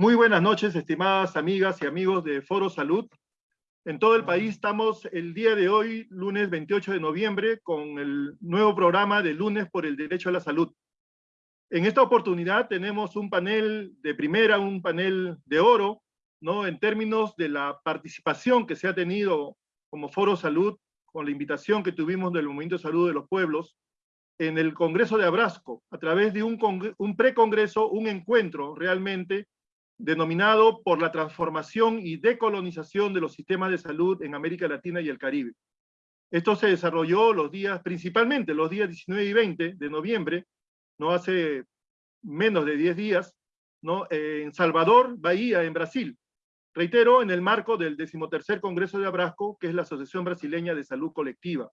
Muy buenas noches, estimadas amigas y amigos de Foro Salud. En todo el país estamos el día de hoy, lunes 28 de noviembre, con el nuevo programa de Lunes por el Derecho a la Salud. En esta oportunidad tenemos un panel de primera, un panel de oro, ¿no? en términos de la participación que se ha tenido como Foro Salud, con la invitación que tuvimos del Movimiento de Salud de los Pueblos, en el Congreso de Abrasco, a través de un, un precongreso, un encuentro realmente denominado por la transformación y decolonización de los sistemas de salud en América Latina y el Caribe. Esto se desarrolló los días, principalmente los días 19 y 20 de noviembre, no hace menos de 10 días, ¿no? en Salvador, Bahía, en Brasil. Reitero, en el marco del decimotercer Congreso de Abrasco, que es la Asociación Brasileña de Salud Colectiva.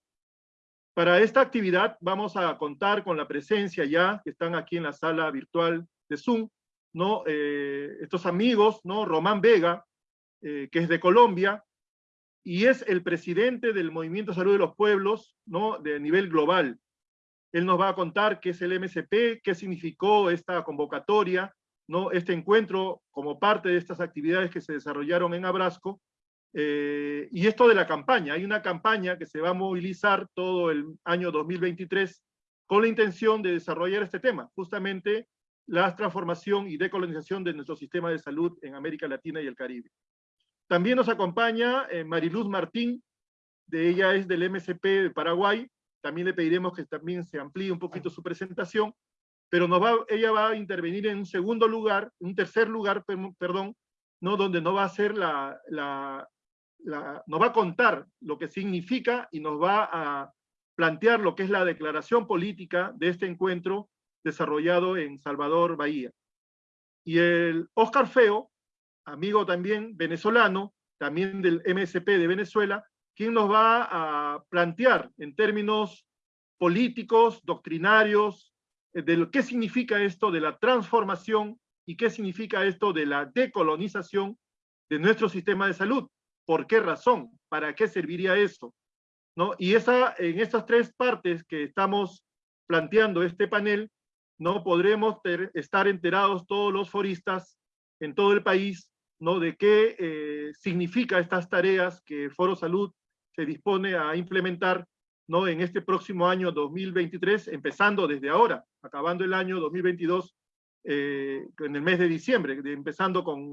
Para esta actividad vamos a contar con la presencia ya, que están aquí en la sala virtual de Zoom, ¿no? Eh, estos amigos, ¿no? Román Vega, eh, que es de Colombia, y es el presidente del Movimiento Salud de los Pueblos, ¿no? De nivel global. Él nos va a contar qué es el MSP, qué significó esta convocatoria, ¿no? Este encuentro como parte de estas actividades que se desarrollaron en Abrasco, eh, y esto de la campaña, hay una campaña que se va a movilizar todo el año 2023 con la intención de desarrollar este tema, justamente la transformación y decolonización de nuestro sistema de salud en América Latina y el Caribe. También nos acompaña eh, Mariluz Martín, de ella es del MSP de Paraguay, también le pediremos que también se amplíe un poquito su presentación, pero nos va, ella va a intervenir en un segundo lugar, un tercer lugar, perdón, ¿no? donde no va a ser la, la, nos va a contar lo que significa y nos va a plantear lo que es la declaración política de este encuentro desarrollado en Salvador, Bahía. Y el Oscar Feo, amigo también venezolano, también del MSP de Venezuela, quien nos va a plantear en términos políticos, doctrinarios, eh, de lo, qué significa esto de la transformación y qué significa esto de la decolonización de nuestro sistema de salud. ¿Por qué razón? ¿Para qué serviría eso? ¿No? Y esa, en estas tres partes que estamos planteando este panel, no podremos estar enterados todos los foristas en todo el país ¿no? de qué eh, significa estas tareas que Foro Salud se dispone a implementar ¿no? en este próximo año 2023, empezando desde ahora, acabando el año 2022 eh, en el mes de diciembre, empezando con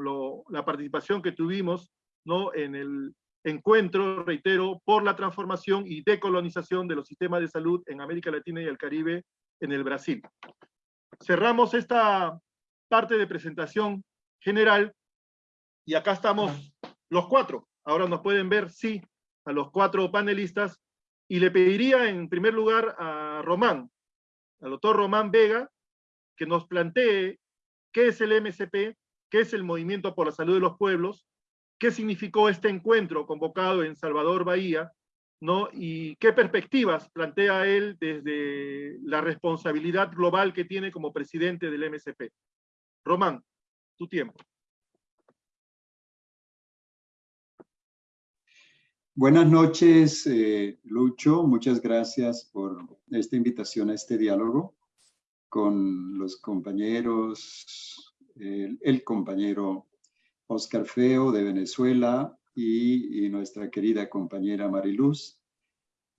la participación que tuvimos ¿no? en el encuentro, reitero, por la transformación y decolonización de los sistemas de salud en América Latina y el Caribe en el Brasil. Cerramos esta parte de presentación general y acá estamos los cuatro. Ahora nos pueden ver, sí, a los cuatro panelistas y le pediría en primer lugar a Román, al doctor Román Vega, que nos plantee qué es el MSP, qué es el Movimiento por la Salud de los Pueblos, qué significó este encuentro convocado en Salvador Bahía, ¿no? y qué perspectivas plantea él desde la responsabilidad global que tiene como presidente del MSP. Román, tu tiempo. Buenas noches, eh, Lucho. Muchas gracias por esta invitación a este diálogo con los compañeros, el compañero Oscar Feo de Venezuela y, nuestra querida compañera Mariluz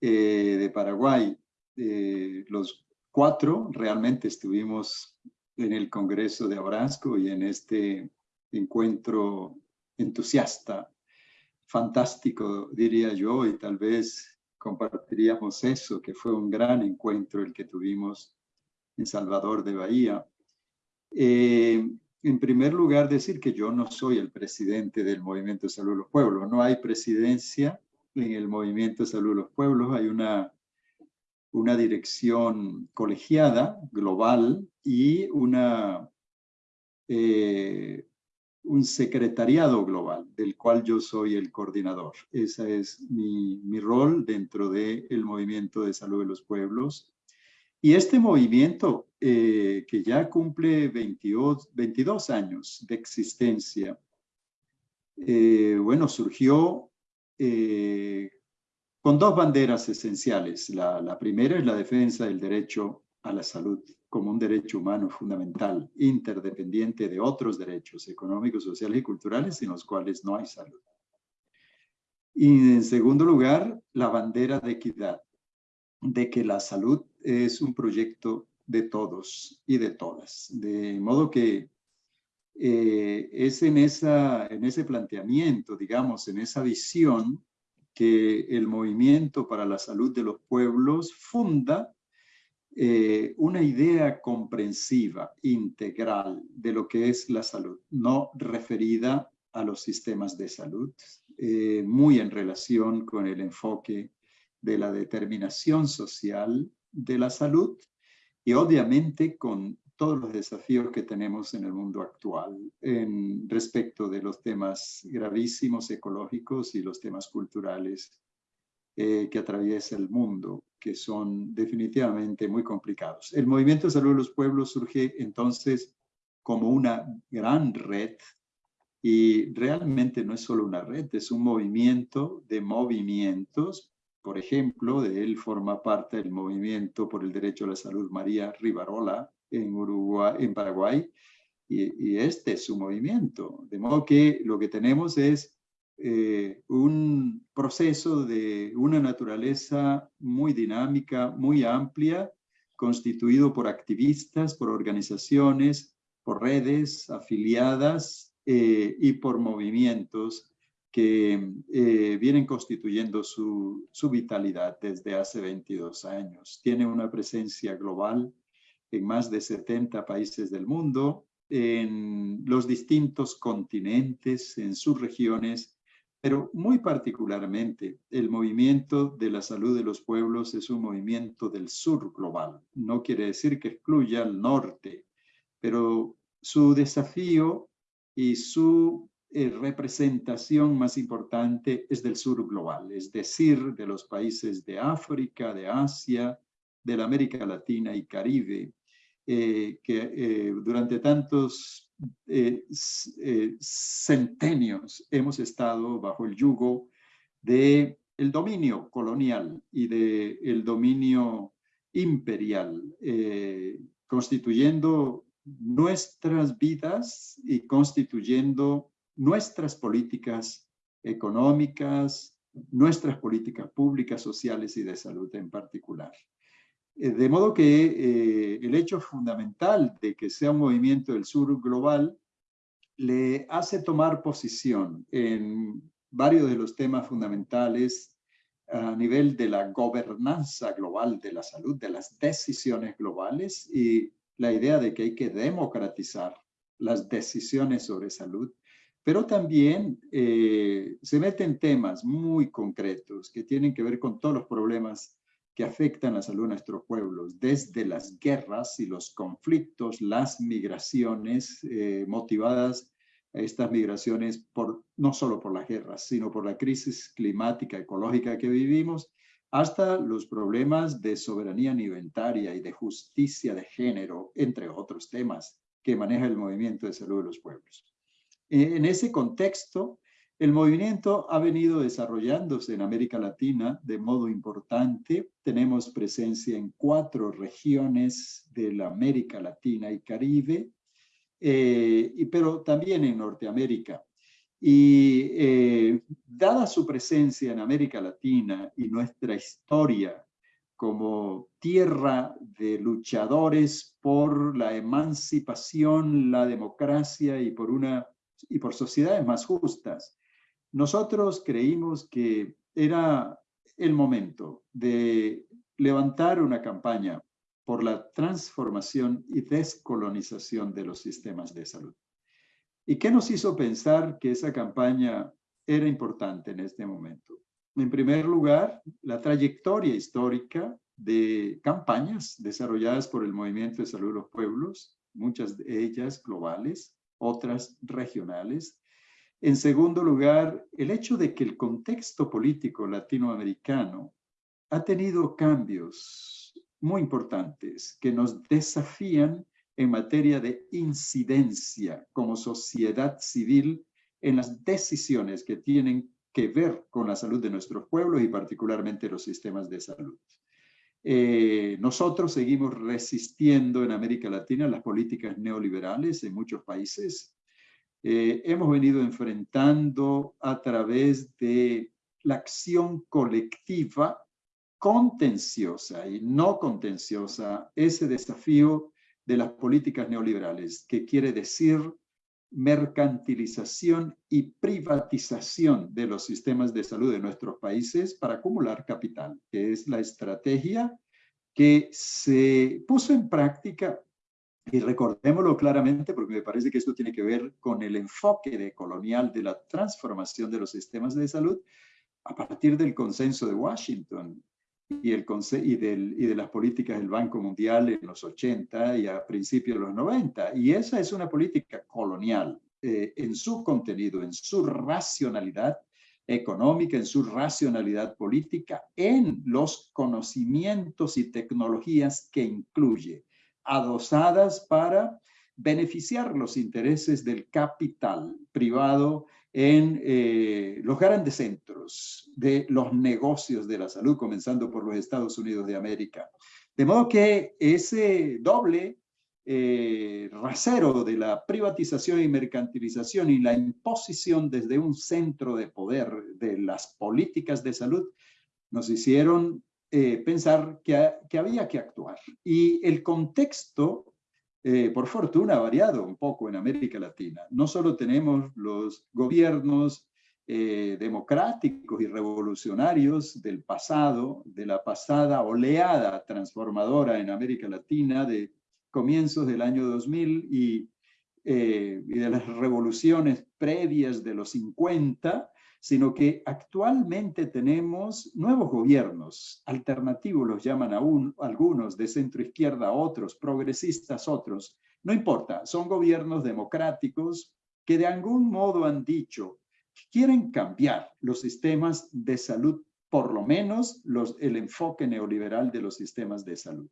eh, de Paraguay. Eh, los cuatro realmente estuvimos en el Congreso de Abrasco y en este encuentro entusiasta, fantástico, diría yo, y tal vez compartiríamos eso, que fue un gran encuentro el que tuvimos en Salvador de Bahía. Eh, en primer lugar, decir que yo no soy el presidente del Movimiento de Salud de los Pueblos. No hay presidencia en el Movimiento de Salud de los Pueblos. Hay una, una dirección colegiada, global, y una, eh, un secretariado global, del cual yo soy el coordinador. Ese es mi, mi rol dentro del Movimiento de Salud de los Pueblos. Y este movimiento, eh, que ya cumple 22, 22, años de existencia, eh, bueno, surgió eh, con dos banderas esenciales. La, la, primera es la defensa del derecho a la salud como un derecho humano fundamental, interdependiente de otros derechos económicos, sociales y culturales sin los cuales no hay salud. Y en segundo lugar, la bandera de equidad, de que la salud es un proyecto de todos y de todas. De modo que eh, es en, esa, en ese planteamiento, digamos, en esa visión que el movimiento para la salud de los pueblos funda eh, una idea comprensiva, integral de lo que es la salud, no referida a los sistemas de salud, eh, muy en relación con el enfoque de la determinación social de la salud y obviamente con todos los desafíos que tenemos en el mundo actual en respecto de los temas gravísimos ecológicos y los temas culturales eh, que atraviesa el mundo, que son definitivamente muy complicados. El Movimiento de Salud de los Pueblos surge entonces como una gran red y realmente no es solo una red, es un movimiento de movimientos. Por ejemplo, de él forma parte el movimiento por el derecho a la salud María Rivarola en, Uruguay, en Paraguay, y, este es su movimiento. De modo que lo que tenemos es eh, un proceso de una naturaleza muy dinámica, muy amplia, constituido por activistas, por organizaciones, por redes afiliadas eh, y por movimientos que eh, vienen constituyendo su, su, vitalidad desde hace 22 años. Tiene una presencia global en más de 70 países del mundo, en los distintos continentes, en sus regiones, pero muy particularmente, el movimiento de la salud de los pueblos es un movimiento del sur global. No quiere decir que excluya al norte, pero su desafío y su eh, representación más importante es del sur global, es decir, de los países de África, de Asia, de la América Latina y Caribe, eh, que eh, durante tantos eh, centenios hemos estado bajo el yugo del el dominio colonial y del el dominio imperial, constituyendo nuestras vidas y constituyendo nuestras políticas económicas, nuestras políticas públicas, sociales y de salud en particular. Eh, de modo que eh, el hecho fundamental de que sea un movimiento del sur global le hace tomar posición en varios de los temas fundamentales a nivel de la gobernanza global de la salud, de las decisiones globales y la idea de que hay que democratizar las decisiones sobre salud, pero también eh, se mete en temas muy concretos que tienen que ver con todos los problemas que afectan la salud de nuestros pueblos, desde las guerras y los conflictos, las migraciones eh, motivadas a estas migraciones no solo por las guerras, sino por la crisis climática, ecológica que vivimos, hasta los problemas de soberanía alimentaria y de justicia de género, entre otros temas que maneja el movimiento de salud de los pueblos. En ese contexto, el movimiento ha venido desarrollándose en América Latina de modo importante. Tenemos presencia en cuatro regiones de la América Latina y Caribe, eh, pero también en Norteamérica. Y eh, dada su presencia en América Latina y nuestra historia como tierra de luchadores por la emancipación, la democracia y por, una, y por sociedades más justas, nosotros creímos que era el momento de levantar una campaña por la transformación y descolonización de los sistemas de salud. ¿Y qué nos hizo pensar que esa campaña era importante en este momento? En primer lugar, la trayectoria histórica de campañas desarrolladas por el Movimiento de Salud de los Pueblos, muchas de ellas globales, otras regionales, en segundo lugar, el hecho de que el contexto político latinoamericano ha tenido cambios muy importantes que nos desafían en materia de incidencia como sociedad civil en las decisiones que tienen que ver con la salud de nuestros pueblos y particularmente los sistemas de salud. Eh, nosotros seguimos resistiendo en América Latina las políticas neoliberales en muchos países. Eh, hemos venido enfrentando a través de la acción colectiva contenciosa y no contenciosa ese desafío de las políticas neoliberales, que quiere decir mercantilización y privatización de los sistemas de salud de nuestros países para acumular capital, que es la estrategia que se puso en práctica, y recordémoslo claramente porque me parece que esto tiene que ver con el enfoque colonial de la transformación de los sistemas de salud a partir del consenso de Washington y, el, y, del, y de las políticas del Banco Mundial en los 80 y a principios de los 90. Y esa es una política colonial eh, en su contenido, en su racionalidad económica, en su racionalidad política, en los conocimientos y tecnologías que incluye, adosadas para beneficiar los intereses del capital privado en eh, los grandes centros de los negocios de la salud, comenzando por los Estados Unidos de América. De modo que ese doble eh, rasero de la privatización y mercantilización y la imposición desde un centro de poder de las políticas de salud nos hicieron eh, pensar que, que había que actuar. Y el contexto eh, por fortuna, ha variado un poco en América Latina. No solo tenemos los gobiernos eh, democráticos y revolucionarios del pasado, de la pasada oleada transformadora en América Latina de comienzos del año 2000 y, eh, y de las revoluciones previas de los 50, sino que actualmente tenemos nuevos gobiernos alternativos, los llaman aún algunos, de centro izquierda otros, progresistas otros, no importa, son gobiernos democráticos que de algún modo han dicho que quieren cambiar los sistemas de salud, por lo menos los, el enfoque neoliberal de los sistemas de salud.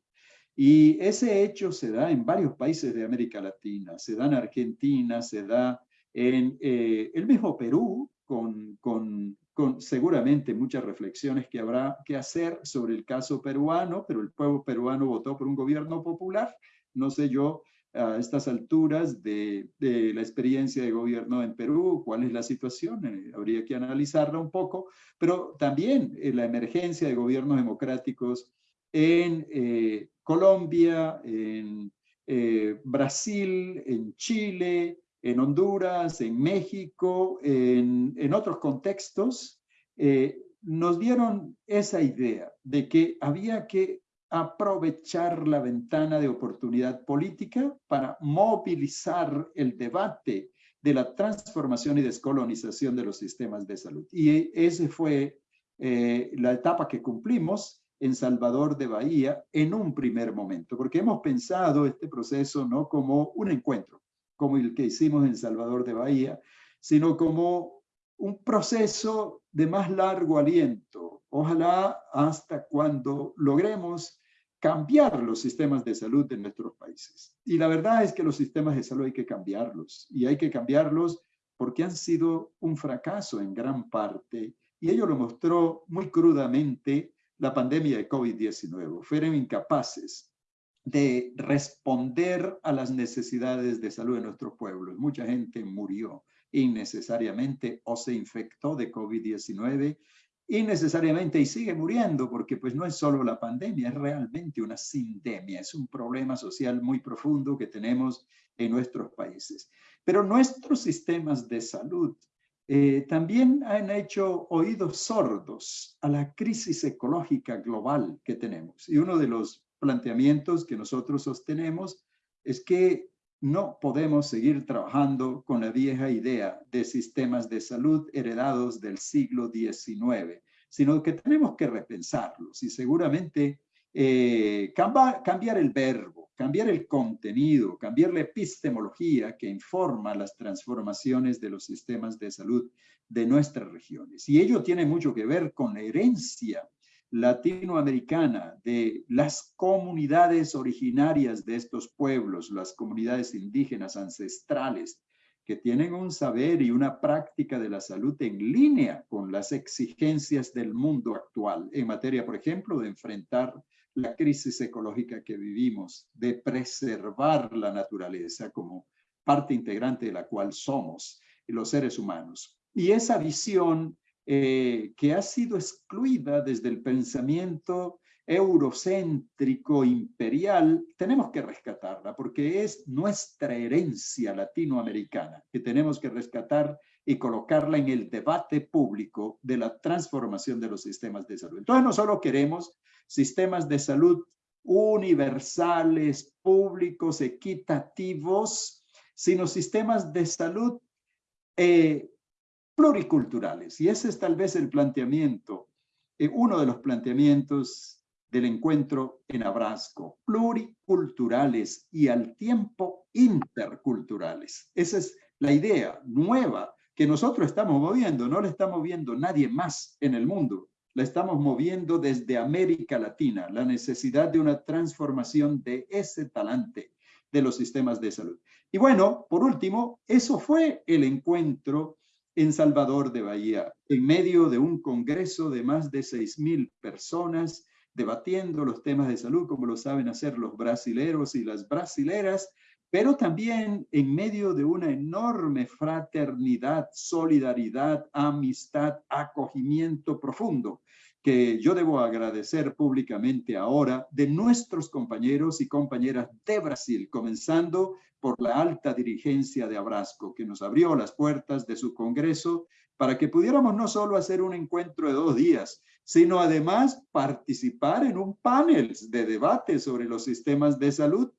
Y ese hecho se da en varios países de América Latina, se da en Argentina, se da en eh, el mismo Perú, con, con, con, seguramente muchas reflexiones que habrá que hacer sobre el caso peruano, pero el pueblo peruano votó por un gobierno popular. No sé yo a estas alturas de, de la experiencia de gobierno en Perú, cuál es la situación, eh, habría que analizarla un poco, pero también eh, la emergencia de gobiernos democráticos en eh, Colombia, en Brasil, en Chile, en Honduras, en México, en, otros contextos, eh, nos dieron esa idea de que había que aprovechar la ventana de oportunidad política para movilizar el debate de la transformación y descolonización de los sistemas de salud. Y esa fue eh, la etapa que cumplimos en Salvador de Bahía en un primer momento, porque hemos pensado este proceso no como un encuentro, como el que hicimos en Salvador de Bahía, sino como un proceso de más largo aliento. Ojalá hasta cuando logremos cambiar los sistemas de salud de nuestros países. Y la verdad es que los sistemas de salud hay que cambiarlos. Y hay que cambiarlos porque han sido un fracaso en gran parte. Y ello lo mostró muy crudamente la pandemia de COVID-19. Fueron incapaces de responder a las necesidades de salud de nuestros pueblos. Mucha gente murió innecesariamente o se infectó de COVID-19 innecesariamente y sigue muriendo porque pues no es solo la pandemia, es realmente una sindemia, es un problema social muy profundo que tenemos en nuestros países. Pero nuestros sistemas de salud eh, también han hecho oídos sordos a la crisis ecológica global que tenemos. Y uno de los planteamientos que nosotros sostenemos es que no podemos seguir trabajando con la vieja idea de sistemas de salud heredados del siglo XIX, sino que tenemos que repensarlos y seguramente eh, cambiar el verbo, cambiar el contenido, cambiar la epistemología que informa las transformaciones de los sistemas de salud de nuestras regiones. Y ello tiene mucho que ver con la herencia latinoamericana de las comunidades originarias de estos pueblos, las comunidades indígenas ancestrales, que tienen un saber y una práctica de la salud en línea con las exigencias del mundo actual, en materia, por ejemplo, de enfrentar la crisis ecológica que vivimos, de preservar la naturaleza como parte integrante de la cual somos los seres humanos. Y esa visión eh, que ha sido excluida desde el pensamiento eurocéntrico imperial, tenemos que rescatarla porque es nuestra herencia latinoamericana que tenemos que rescatar y colocarla en el debate público de la transformación de los sistemas de salud. Entonces no solo queremos sistemas de salud universales, públicos, equitativos, sino sistemas de salud eh, pluriculturales. Y ese es tal vez el planteamiento, eh, uno de los planteamientos del encuentro en Abrasco, pluriculturales y al tiempo interculturales. Esa es la idea nueva que nosotros estamos moviendo, no la está moviendo nadie más en el mundo, la estamos moviendo desde América Latina, la necesidad de una transformación de ese talante de los sistemas de salud. Y bueno, por último, eso fue el encuentro en Salvador de Bahía, en medio de un congreso de más de 6.000 personas, debatiendo los temas de salud, como lo saben hacer los brasileros y las brasileras, pero también en medio de una enorme fraternidad, solidaridad, amistad, acogimiento profundo, que yo debo agradecer públicamente ahora de nuestros compañeros y compañeras de Brasil, comenzando por la alta dirigencia de Abrasco, que nos abrió las puertas de su congreso para que pudiéramos no solo hacer un encuentro de dos días, sino además participar en un panel de debate sobre los sistemas de salud,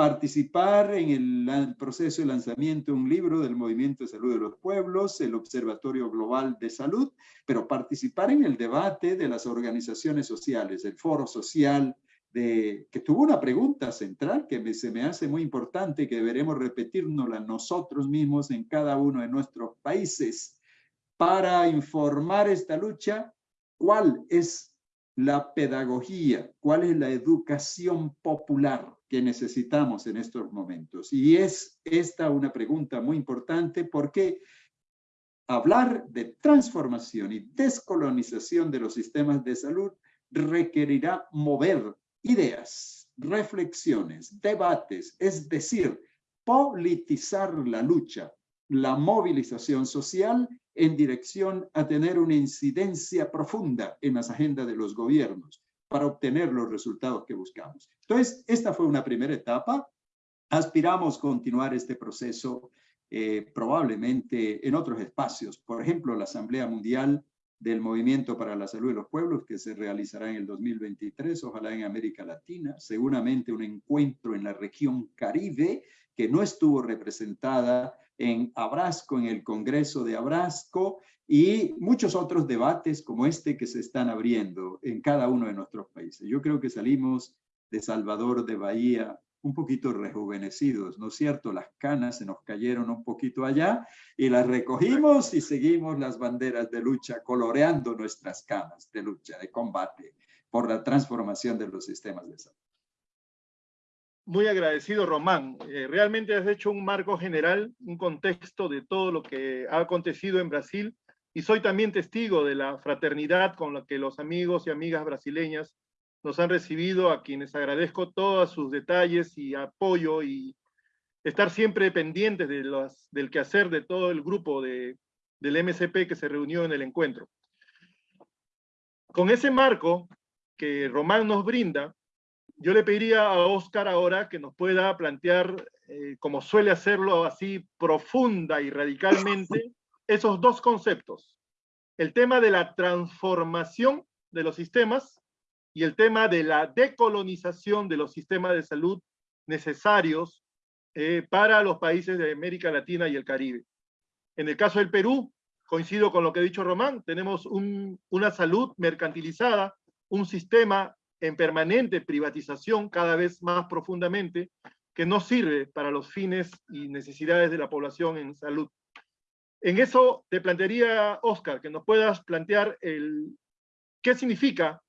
participar en el, proceso de lanzamiento de un libro del Movimiento de Salud de los Pueblos, el Observatorio Global de Salud, pero participar en el debate de las organizaciones sociales, el Foro Social, de, que tuvo una pregunta central que se me hace muy importante, que deberemos repetirnosla nosotros mismos en cada uno de nuestros países para informar esta lucha cuál es la pedagogía, cuál es la educación popular que necesitamos en estos momentos. Y es esta una pregunta muy importante porque hablar de transformación y descolonización de los sistemas de salud requerirá mover ideas, reflexiones, debates, es decir, politizar la lucha, la movilización social en dirección a tener una incidencia profunda en las agendas de los gobiernos para obtener los resultados que buscamos. Entonces, esta fue una primera etapa. Aspiramos continuar este proceso eh, probablemente en otros espacios. Por ejemplo, la Asamblea Mundial del Movimiento para la Salud de los Pueblos, que se realizará en el 2023, ojalá en América Latina. Seguramente un encuentro en la región Caribe, que no estuvo representada en Abrasco, en el Congreso de Abrasco, y muchos otros debates como este que se están abriendo en cada uno de nuestros países. Yo creo que salimos de Salvador de Bahía un poquito rejuvenecidos, ¿no es cierto? Las canas se nos cayeron un poquito allá y las recogimos y seguimos las banderas de lucha, coloreando nuestras canas de lucha, de combate por la transformación de los sistemas de salud muy agradecido, Román. Eh, realmente has hecho un marco general, un contexto de todo lo que ha acontecido en Brasil y soy también testigo de la fraternidad con la que los amigos y amigas brasileñas nos han recibido, a quienes agradezco todos sus detalles y apoyo y estar siempre pendientes de los, del quehacer de todo el grupo de, del MCP que se reunió en el encuentro. Con ese marco que Román nos brinda, yo le pediría a Oscar ahora que nos pueda plantear, eh, como suele hacerlo así profunda y radicalmente, esos dos conceptos. El tema de la transformación de los sistemas y el tema de la decolonización de los sistemas de salud necesarios eh, para los países de América Latina y el Caribe. En el caso del Perú, coincido con lo que ha dicho Román, tenemos una salud mercantilizada, un sistema en permanente privatización cada vez más profundamente, que no sirve para los fines y necesidades de la población en salud. En eso te plantearía, Oscar, que nos puedas plantear el, qué significa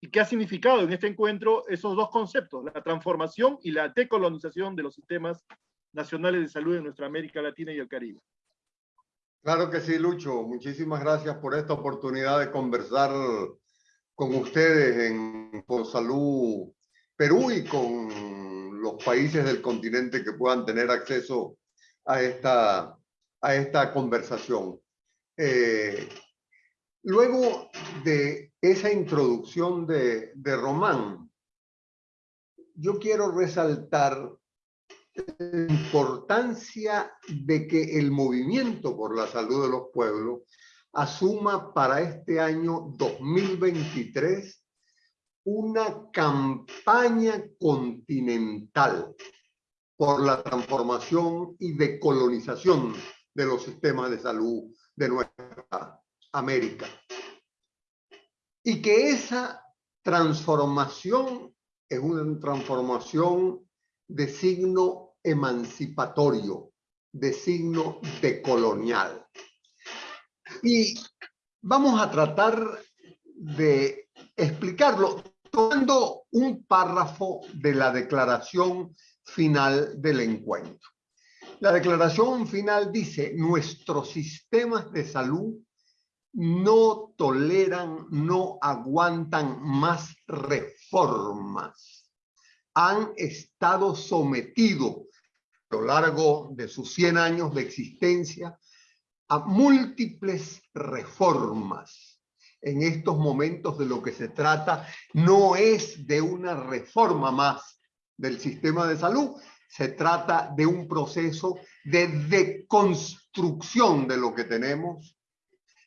y qué ha significado en este encuentro esos dos conceptos, la transformación y la decolonización de los sistemas nacionales de salud en nuestra América Latina y el Caribe. Claro que sí, Lucho. Muchísimas gracias por esta oportunidad de conversar con ustedes en Por Salud Perú y con los países del continente que puedan tener acceso a esta, a esta conversación. Eh, luego de esa introducción de, de Román, yo quiero resaltar la importancia de que el movimiento por la salud de los pueblos asuma para este año 2023 una campaña continental por la transformación y decolonización de los sistemas de salud de nuestra América. Y que esa transformación es una transformación de signo emancipatorio, de signo decolonial. Y vamos a tratar de explicarlo tomando un párrafo de la declaración final del encuentro. La declaración final dice, nuestros sistemas de salud no toleran, no aguantan más reformas. Han estado sometidos a lo largo de sus 100 años de existencia a múltiples reformas en estos momentos de lo que se trata no es de una reforma más del sistema de salud, se trata de un proceso de deconstrucción de lo que tenemos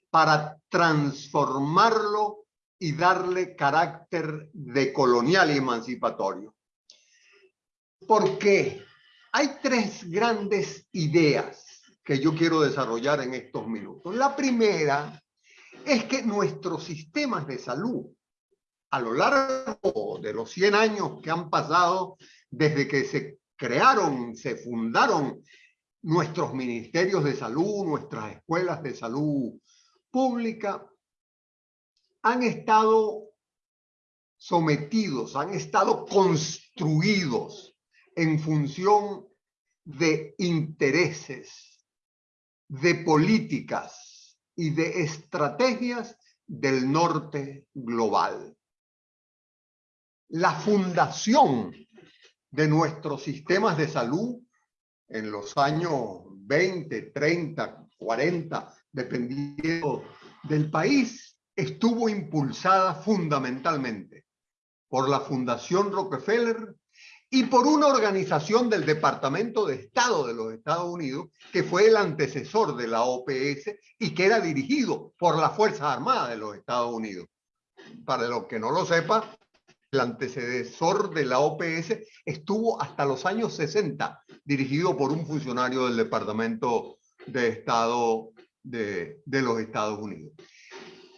para transformarlo y darle carácter de colonial y emancipatorio. Porque hay tres grandes ideas que yo quiero desarrollar en estos minutos. La primera es que nuestros sistemas de salud, a lo largo de los 100 años que han pasado desde que se crearon, se fundaron nuestros ministerios de salud, nuestras escuelas de salud pública, han estado sometidos, han estado construidos en función de intereses, de políticas, y de estrategias del norte global. La fundación de nuestros sistemas de salud en los años 20, 30, 40, dependiendo del país, estuvo impulsada fundamentalmente por la Fundación Rockefeller y por una organización del Departamento de Estado de los Estados Unidos, que fue el antecesor de la OPS y que era dirigido por las Fuerzas Armadas de los Estados Unidos. Para los que no lo sepa, el antecesor de la OPS estuvo hasta los años 60 dirigido por un funcionario del Departamento de Estado de, de los Estados Unidos.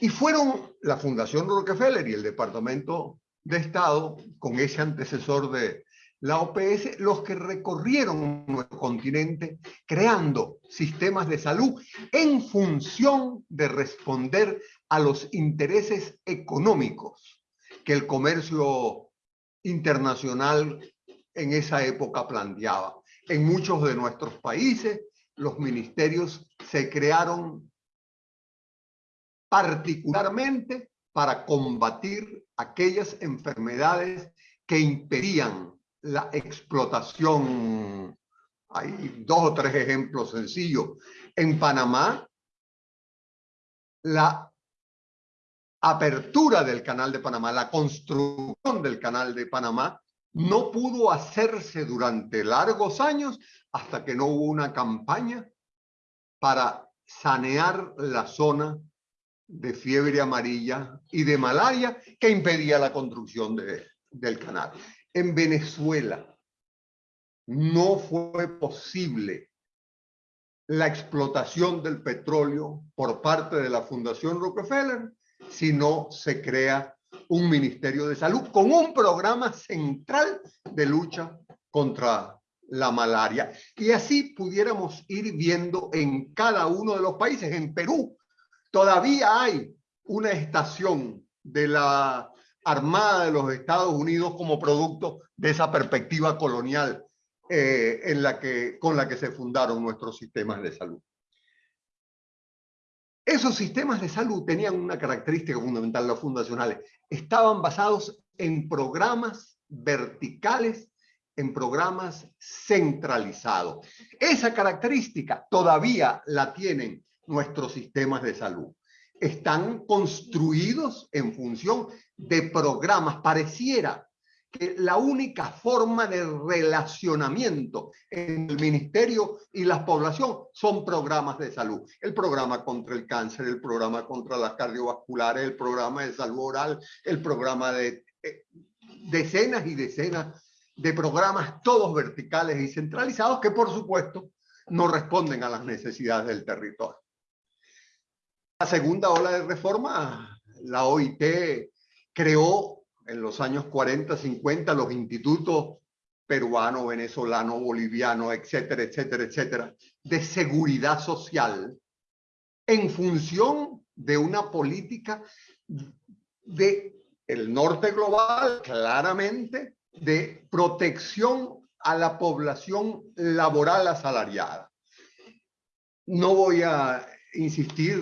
Y fueron la Fundación Rockefeller y el Departamento de Estado, con ese antecesor de, la OPS los que recorrieron nuestro continente creando sistemas de salud en función de responder a los intereses económicos que el comercio internacional en esa época planteaba. En muchos de nuestros países los ministerios se crearon particularmente para combatir aquellas enfermedades que impedían la explotación. Hay dos o tres ejemplos sencillos. En Panamá, la apertura del canal de Panamá, la construcción del canal de Panamá, no pudo hacerse durante largos años hasta que no hubo una campaña para sanear la zona de fiebre amarilla y de malaria que impedía la construcción de, del canal en Venezuela no fue posible la explotación del petróleo por parte de la Fundación Rockefeller si no se crea un Ministerio de Salud con un programa central de lucha contra la malaria. Y así pudiéramos ir viendo en cada uno de los países. En Perú todavía hay una estación de la Armada de los Estados Unidos como producto de esa perspectiva colonial eh, en la que, con la que se fundaron nuestros sistemas de salud. Esos sistemas de salud tenían una característica fundamental, los fundacionales. Estaban basados en programas verticales, en programas centralizados. Esa característica todavía la tienen nuestros sistemas de salud. Están construidos en función de programas. Pareciera que la única forma de relacionamiento en el ministerio y la población son programas de salud. El programa contra el cáncer, el programa contra las cardiovasculares, el programa de salud oral, el programa de eh, decenas y decenas de programas, todos verticales y centralizados, que por supuesto no responden a las necesidades del territorio. La segunda ola de reforma, la OIT creó en los años 40, 50, los institutos peruano, venezolano, boliviano, etcétera, etcétera, etcétera, de seguridad social en función de una política de el norte global, claramente, de protección a la población laboral asalariada. No voy a insistir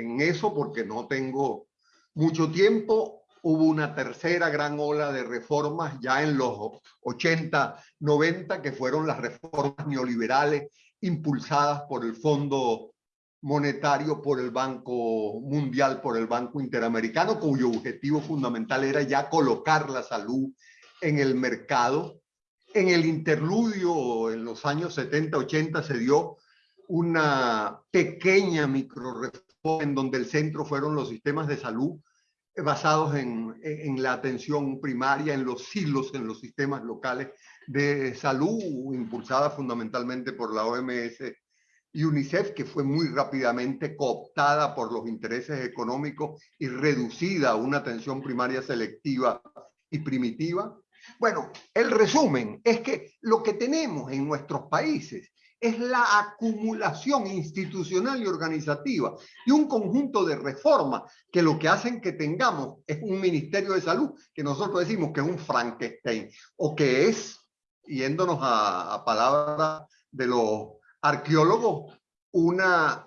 en eso porque no tengo mucho tiempo hubo una tercera gran ola de reformas ya en los 80, 90, que fueron las reformas neoliberales impulsadas por el Fondo Monetario, por el Banco Mundial, por el Banco Interamericano, cuyo objetivo fundamental era ya colocar la salud en el mercado. En el interludio, en los años 70, 80, se dio una pequeña micro en donde el centro fueron los sistemas de salud basados en, en, la atención primaria, en los silos, en los sistemas locales de salud, impulsada fundamentalmente por la OMS y UNICEF, que fue muy rápidamente cooptada por los intereses económicos y reducida a una atención primaria selectiva y primitiva. Bueno, el resumen es que lo que tenemos en nuestros países es la acumulación institucional y organizativa y un conjunto de reformas que lo que hacen que tengamos es un Ministerio de Salud que nosotros decimos que es un Frankenstein o que es, yéndonos a, a palabras de los arqueólogos, una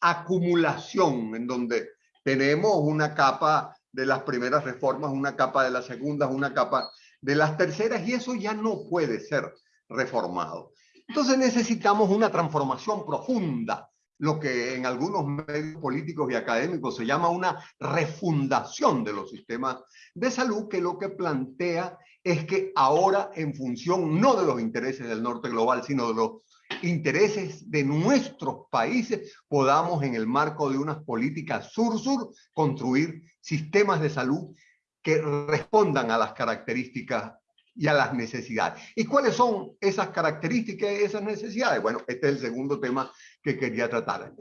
acumulación en donde tenemos una capa de las primeras reformas, una capa de las segundas, una capa de las terceras y eso ya no puede ser reformado. Entonces necesitamos una transformación profunda, lo que en algunos medios políticos y académicos se llama una refundación de los sistemas de salud, que lo que plantea es que ahora en función no de los intereses del norte global, sino de los intereses de nuestros países, podamos en el marco de unas políticas sur-sur construir sistemas de salud que respondan a las características y a las necesidades. ¿Y cuáles son esas características y esas necesidades? Bueno, este es el segundo tema que quería tratar.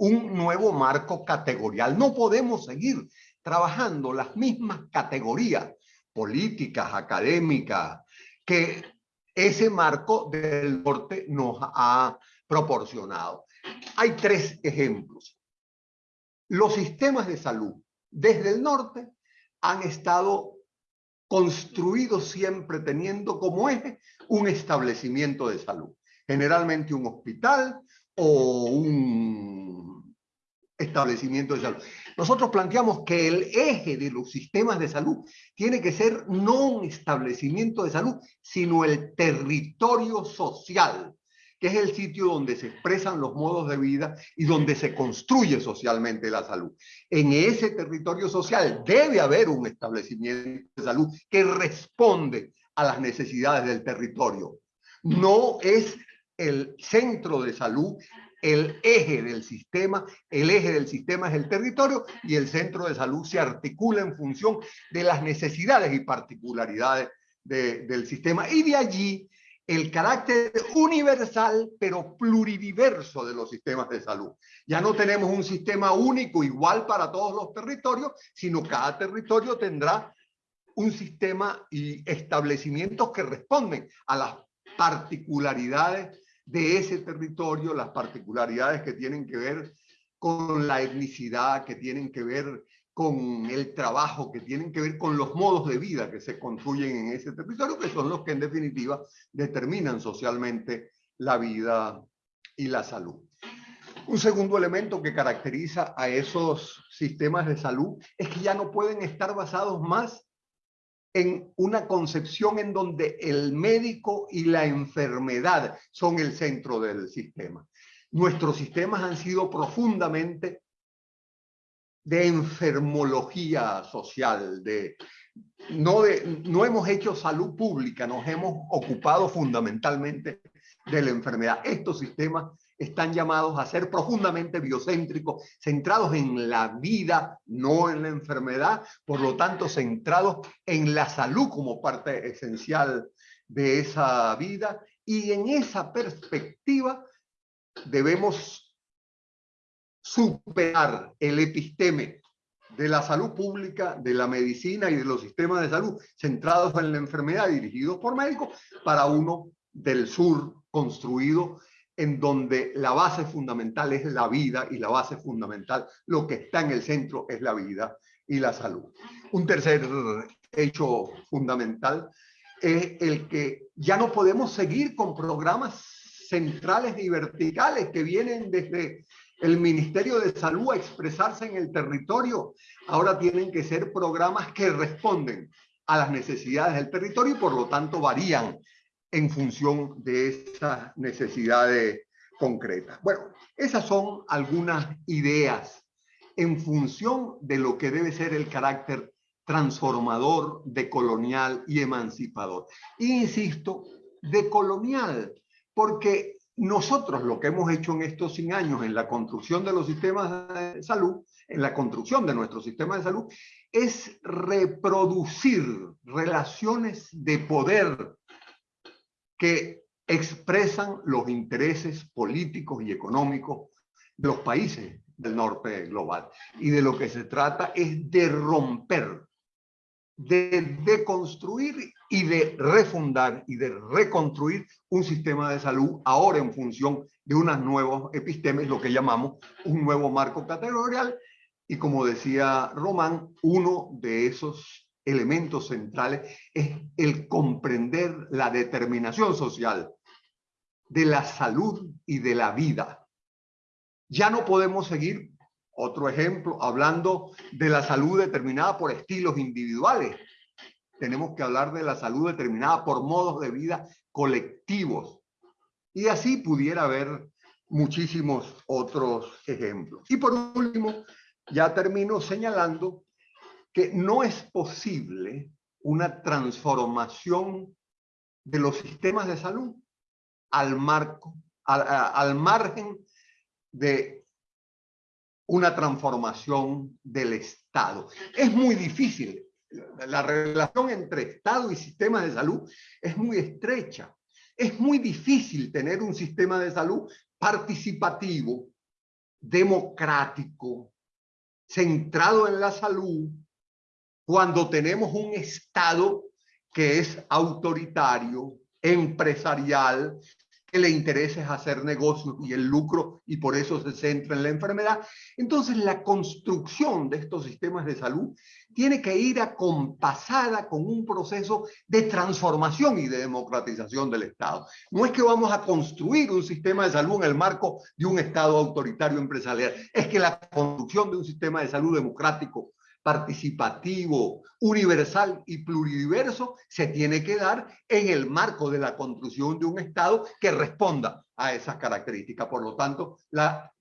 un nuevo marco categorial. No podemos seguir trabajando las mismas categorías políticas, académicas, que ese marco del norte nos ha proporcionado. Hay tres ejemplos. Los sistemas de salud desde el norte han estado construido siempre teniendo como eje un establecimiento de salud, generalmente un hospital o un establecimiento de salud. Nosotros planteamos que el eje de los sistemas de salud tiene que ser no un establecimiento de salud, sino el territorio social que es el sitio donde se expresan los modos de vida y donde se construye socialmente la salud. En ese territorio social debe haber un establecimiento de salud que responde a las necesidades del territorio. No es el centro de salud el eje del sistema, el eje del sistema es el territorio y el centro de salud se articula en función de las necesidades y particularidades del sistema. Y de allí el carácter universal pero pluridiverso de los sistemas de salud. Ya no tenemos un sistema único igual para todos los territorios, sino cada territorio tendrá un sistema y establecimientos que responden a las particularidades de ese territorio, las particularidades que tienen que ver con la etnicidad, que tienen que ver con el trabajo, que tienen que ver con los modos de vida que se construyen en ese territorio, que son los que en definitiva determinan socialmente la vida y la salud. Un segundo elemento que caracteriza a esos sistemas de salud es que ya no pueden estar basados más en una concepción en donde el médico y la enfermedad son el centro del sistema. Nuestros sistemas han sido profundamente de enfermología social, de no, de, no hemos hecho salud pública, nos hemos ocupado fundamentalmente de la enfermedad. Estos sistemas están llamados a ser profundamente biocéntricos, centrados en la vida, no en la enfermedad, por lo tanto centrados en la salud como parte esencial de esa vida. Y en esa perspectiva debemos superar el episteme de la salud pública, de la medicina y de los sistemas de salud centrados en la enfermedad dirigidos por médicos para uno del sur construido en donde la base fundamental es la vida y la base fundamental, lo que está en el centro es la vida y la salud. Un tercer hecho fundamental es el que ya no podemos seguir con programas centrales y verticales que vienen desde el Ministerio de Salud a expresarse en el territorio. Ahora tienen que ser programas que responden a las necesidades del territorio y por lo tanto varían en función de esas necesidades concretas. Bueno, esas son algunas ideas en función de lo que debe ser el carácter transformador, decolonial y emancipador. insisto, decolonial, porque nosotros lo que hemos hecho en estos 100 años en la construcción de los sistemas de salud, en la construcción de nuestro sistema de salud, es reproducir relaciones de poder que expresan los intereses políticos y económicos de los países del norte global. Y de lo que se trata es de romper, de deconstruir y de refundar y de reconstruir un sistema de salud ahora en función de unos nuevos epistemes, lo que llamamos un nuevo marco categorial. Y como decía Román, uno de esos elementos centrales es el comprender la determinación social de la salud y de la vida. Ya no podemos seguir, otro ejemplo, hablando de la salud determinada por estilos individuales. Tenemos que hablar de la salud determinada por modos de vida colectivos. Y así pudiera haber muchísimos otros ejemplos. Y por último, ya termino señalando que no es posible una transformación de los sistemas de salud al, marco, al, margen de una transformación del Estado. Es muy difícil. La relación entre Estado y sistemas de salud es muy estrecha. Es muy difícil tener un sistema de salud participativo, democrático, centrado en la salud, cuando tenemos un Estado que es autoritario, empresarial, que le interesa es hacer negocios y el lucro y por eso se centra en la enfermedad. Entonces la construcción de estos sistemas de salud tiene que ir acompasada con un proceso de transformación y de democratización del Estado. No es que vamos a construir un sistema de salud en el marco de un Estado autoritario empresarial, es que la construcción de un sistema de salud democrático participativo, universal y pluridiverso se tiene que dar en el marco de la construcción de un Estado que responda a esas características. Por lo tanto, la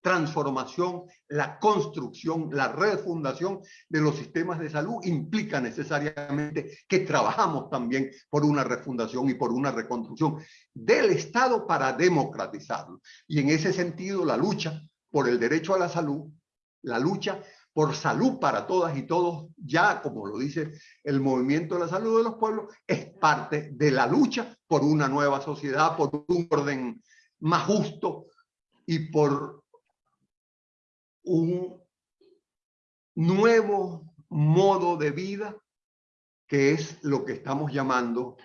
transformación, la construcción, la refundación de los sistemas de salud implica necesariamente que trabajamos también por una refundación y por una reconstrucción del Estado para democratizarlo. Y en ese sentido, la lucha por el derecho a la salud, la lucha por salud para todas y todos, ya como lo dice el movimiento de la salud de los pueblos, es parte de la lucha por una nueva sociedad, por un orden más justo y por un nuevo modo de vida que es lo que estamos llamando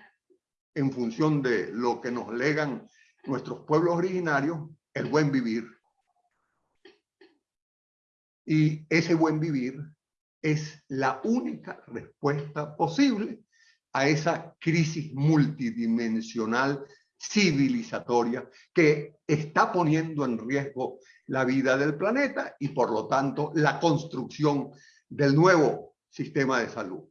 en función de lo que nos legan nuestros pueblos originarios, el buen vivir y ese buen vivir es la única respuesta posible a esa crisis multidimensional civilizatoria que está poniendo en riesgo la vida del planeta y por lo tanto la construcción del nuevo sistema de salud.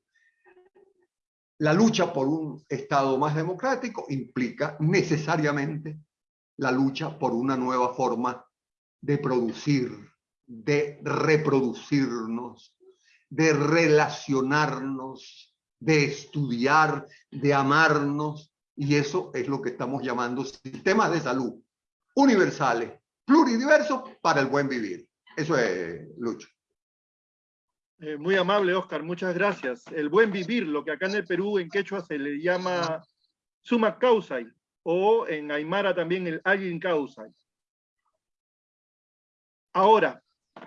La lucha por un Estado más democrático implica necesariamente la lucha por una nueva forma de producir, de reproducirnos, de relacionarnos, de estudiar, de amarnos, y eso es lo que estamos llamando sistemas de salud universales, pluridiversos para el buen vivir. Eso es, Lucho. Eh, muy amable, Oscar, muchas gracias. El buen vivir, lo que acá en el Perú, en quechua, se le llama suma causai, o en Aymara también el alguien causai. Ahora,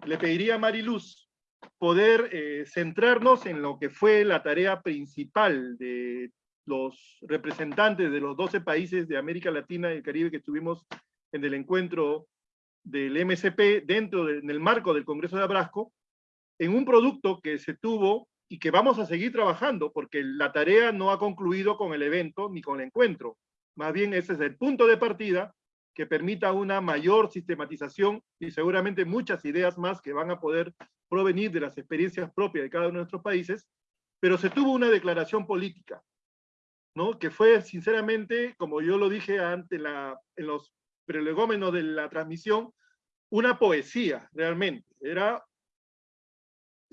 le pediría a Mariluz poder eh, centrarnos en lo que fue la tarea principal de los representantes de los 12 países de América Latina y el Caribe que estuvimos en el encuentro del MSP dentro del marco del Congreso de Abrasco, en un producto que se tuvo y que vamos a seguir trabajando, porque la tarea no ha concluido con el evento ni con el encuentro. Más bien ese es el punto de partida que permita una mayor sistematización y seguramente muchas ideas más que van a poder provenir de las experiencias propias de cada uno de nuestros países, pero se tuvo una declaración política, ¿no? que fue sinceramente, como yo lo dije antes en los prelegómenos de la transmisión, una poesía realmente. Era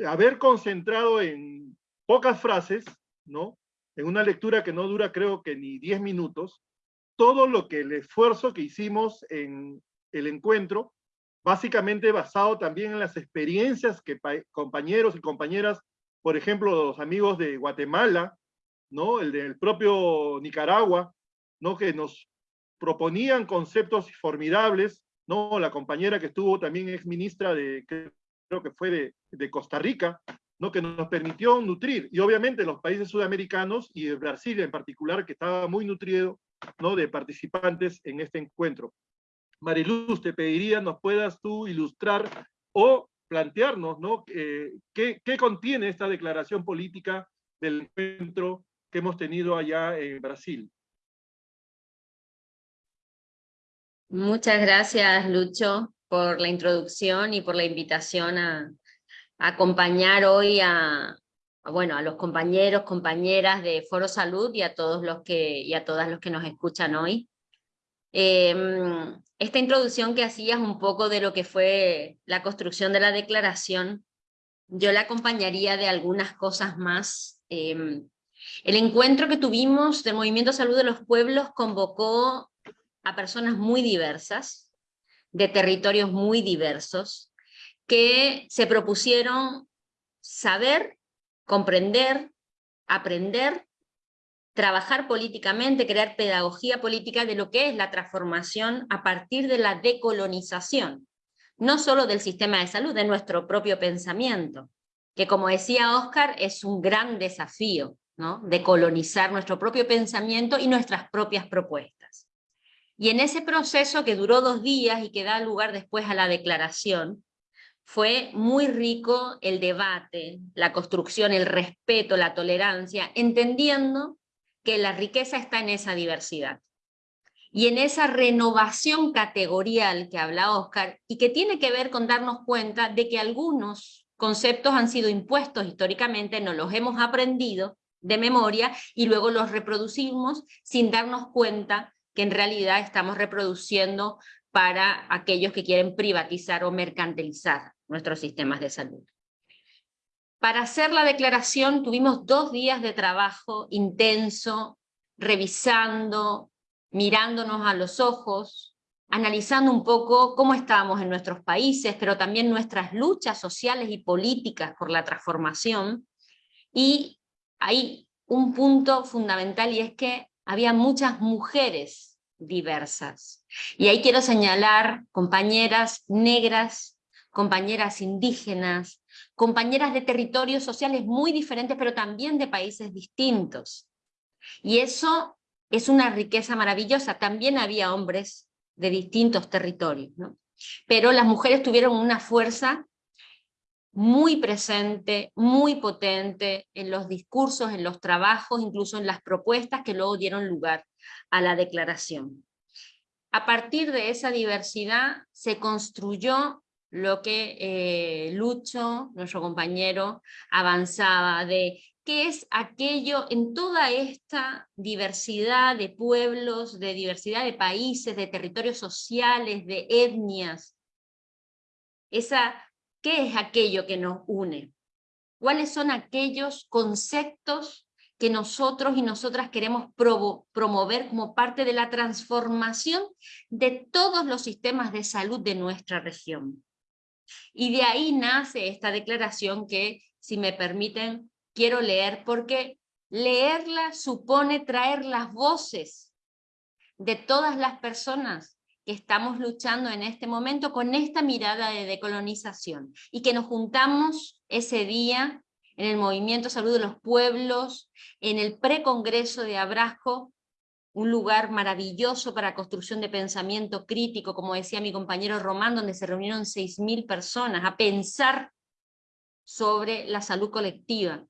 haber concentrado en pocas frases, ¿no? en una lectura que no dura creo que ni 10 minutos, todo lo que el esfuerzo que hicimos en el encuentro, básicamente basado también en las experiencias que compañeros y compañeras, por ejemplo, los amigos de Guatemala, ¿no? el del propio Nicaragua, ¿no? que nos proponían conceptos formidables, ¿no? la compañera que estuvo también ex ministra de, creo que fue de, de Costa Rica, ¿no? que nos permitió nutrir, y obviamente los países sudamericanos y Brasil en particular, que estaba muy nutrido ¿no? de participantes en este encuentro. Mariluz, te pediría nos puedas tú ilustrar o plantearnos ¿no? Eh, ¿qué, qué contiene esta declaración política del encuentro que hemos tenido allá en Brasil. Muchas gracias, Lucho, por la introducción y por la invitación a, acompañar hoy a, bueno, a los compañeros, compañeras de Foro Salud y a todos los que, y a todas los que nos escuchan hoy. Em, esta introducción que hacías un poco de lo que fue la construcción de la declaración, yo la acompañaría de algunas cosas más. Em, el encuentro que tuvimos del Movimiento Salud de los Pueblos convocó a personas muy diversas, de territorios muy diversos, que se propusieron saber comprender, aprender, trabajar políticamente, crear pedagogía política de lo que es la transformación a partir de la decolonización, no solo del sistema de salud, de nuestro propio pensamiento, que como decía Oscar, es un gran desafío, ¿no? de colonizar nuestro propio pensamiento y nuestras propias propuestas. Y en ese proceso que duró dos días y que da lugar después a la declaración, fue muy rico el debate, la construcción, el respeto, la tolerancia, entendiendo que la riqueza está en esa diversidad. Y en esa renovación categorial que habla Oscar, y que tiene que ver con darnos cuenta de que algunos conceptos han sido impuestos históricamente, no los hemos aprendido de memoria y luego los reproducimos sin darnos cuenta que en realidad estamos reproduciendo para aquellos que quieren privatizar o mercantilizar nuestros sistemas de salud. Para hacer la declaración tuvimos dos días de trabajo intenso, revisando, mirándonos a los ojos, analizando un poco cómo estábamos en nuestros países, pero también nuestras luchas sociales y políticas por la transformación. Y hay un punto fundamental y es que había muchas mujeres diversas. Y ahí quiero señalar compañeras negras, compañeras indígenas, compañeras de territorios sociales muy diferentes, pero también de países distintos. Y eso es una riqueza maravillosa. También había hombres de distintos territorios, ¿no? pero las mujeres tuvieron una fuerza muy presente, muy potente en los discursos, en los trabajos, incluso en las propuestas que luego dieron lugar a la declaración. A partir de esa diversidad se construyó lo que eh, Lucho, nuestro compañero, avanzaba de qué es aquello en toda esta diversidad de pueblos, de diversidad de países, de territorios sociales, de etnias, esa ¿Qué es aquello que nos une? ¿Cuáles son aquellos conceptos que nosotros y nosotras queremos promover como parte de la transformación de todos los sistemas de salud de nuestra región? Y de ahí nace esta declaración que, si me permiten, quiero leer, porque leerla supone traer las voces de todas las personas que estamos luchando en este momento con esta mirada de decolonización y que nos juntamos ese día en el Movimiento Salud de los Pueblos, en el precongreso de Abrasco, un lugar maravilloso para construcción de pensamiento crítico, como decía mi compañero Román, donde se reunieron 6.000 personas a pensar sobre la salud colectiva.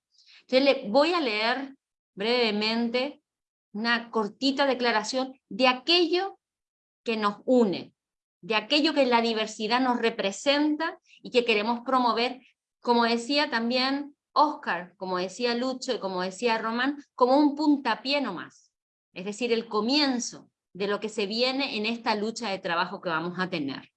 Entonces le voy a leer brevemente una cortita declaración de aquello que nos une, de aquello que la diversidad nos representa y que queremos promover, como decía también Oscar, como decía Lucho y como decía Román, como un puntapié nomás, es decir, el comienzo de lo que se viene en esta lucha de trabajo que vamos a tener.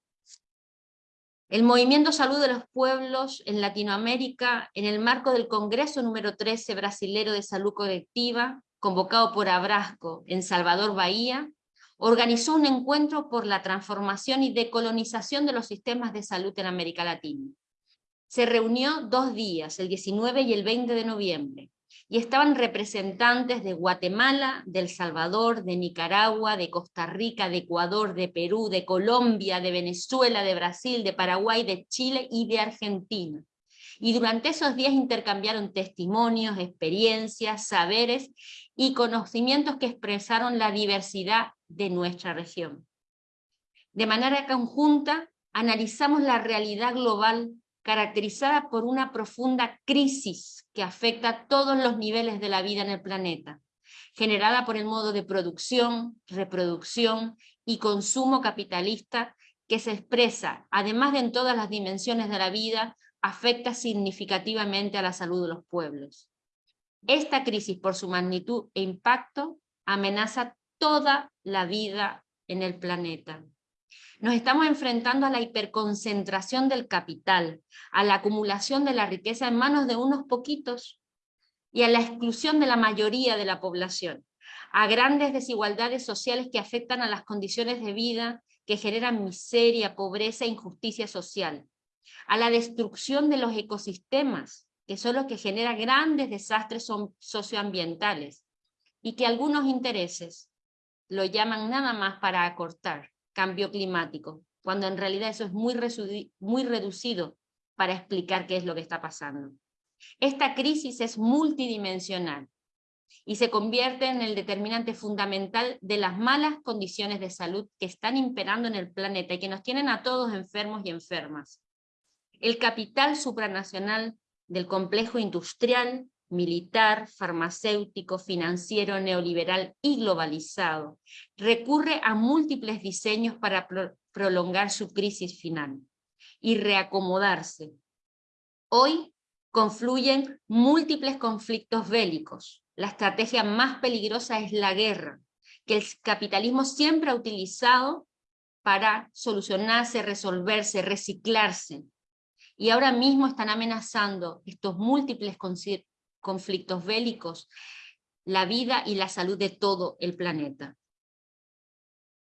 El Movimiento Salud de los Pueblos en Latinoamérica, en el marco del Congreso número 13 Brasilero de Salud Colectiva, convocado por Abrasco en Salvador Bahía, organizó un encuentro por la transformación y decolonización de los sistemas de salud en América Latina. Se reunió dos días, el 19 y el 20 de noviembre, y estaban representantes de Guatemala, de El Salvador, de Nicaragua, de Costa Rica, de Ecuador, de Perú, de Colombia, de Venezuela, de Brasil, de Paraguay, de Chile y de Argentina. Y durante esos días intercambiaron testimonios, experiencias, saberes y conocimientos que expresaron la diversidad de nuestra región. De manera conjunta, analizamos la realidad global caracterizada por una profunda crisis que afecta a todos los niveles de la vida en el planeta, generada por el modo de producción, reproducción y consumo capitalista que se expresa, además de en todas las dimensiones de la vida, afecta significativamente a la salud de los pueblos. Esta crisis, por su magnitud e impacto, amenaza toda la vida en el planeta. Nos estamos enfrentando a la hiperconcentración del capital, a la acumulación de la riqueza en manos de unos poquitos y a la exclusión de la mayoría de la población, a grandes desigualdades sociales que afectan a las condiciones de vida, que generan miseria, pobreza e injusticia social, a la destrucción de los ecosistemas, que son los que generan grandes desastres socioambientales, y que algunos intereses lo llaman nada más para acortar cambio climático, cuando en realidad eso es muy, muy reducido para explicar qué es lo que está pasando. Esta crisis es multidimensional y se convierte en el determinante fundamental de las malas condiciones de salud que están imperando en el planeta y que nos tienen a todos enfermos y enfermas. El capital supranacional del complejo industrial, militar, farmacéutico, financiero, neoliberal y globalizado, recurre a múltiples diseños para prolongar su crisis final y reacomodarse. Hoy confluyen múltiples conflictos bélicos. La estrategia más peligrosa es la guerra, que el capitalismo siempre ha utilizado para solucionarse, resolverse, reciclarse, y ahora mismo están amenazando estos múltiples conflictos bélicos la vida y la salud de todo el planeta.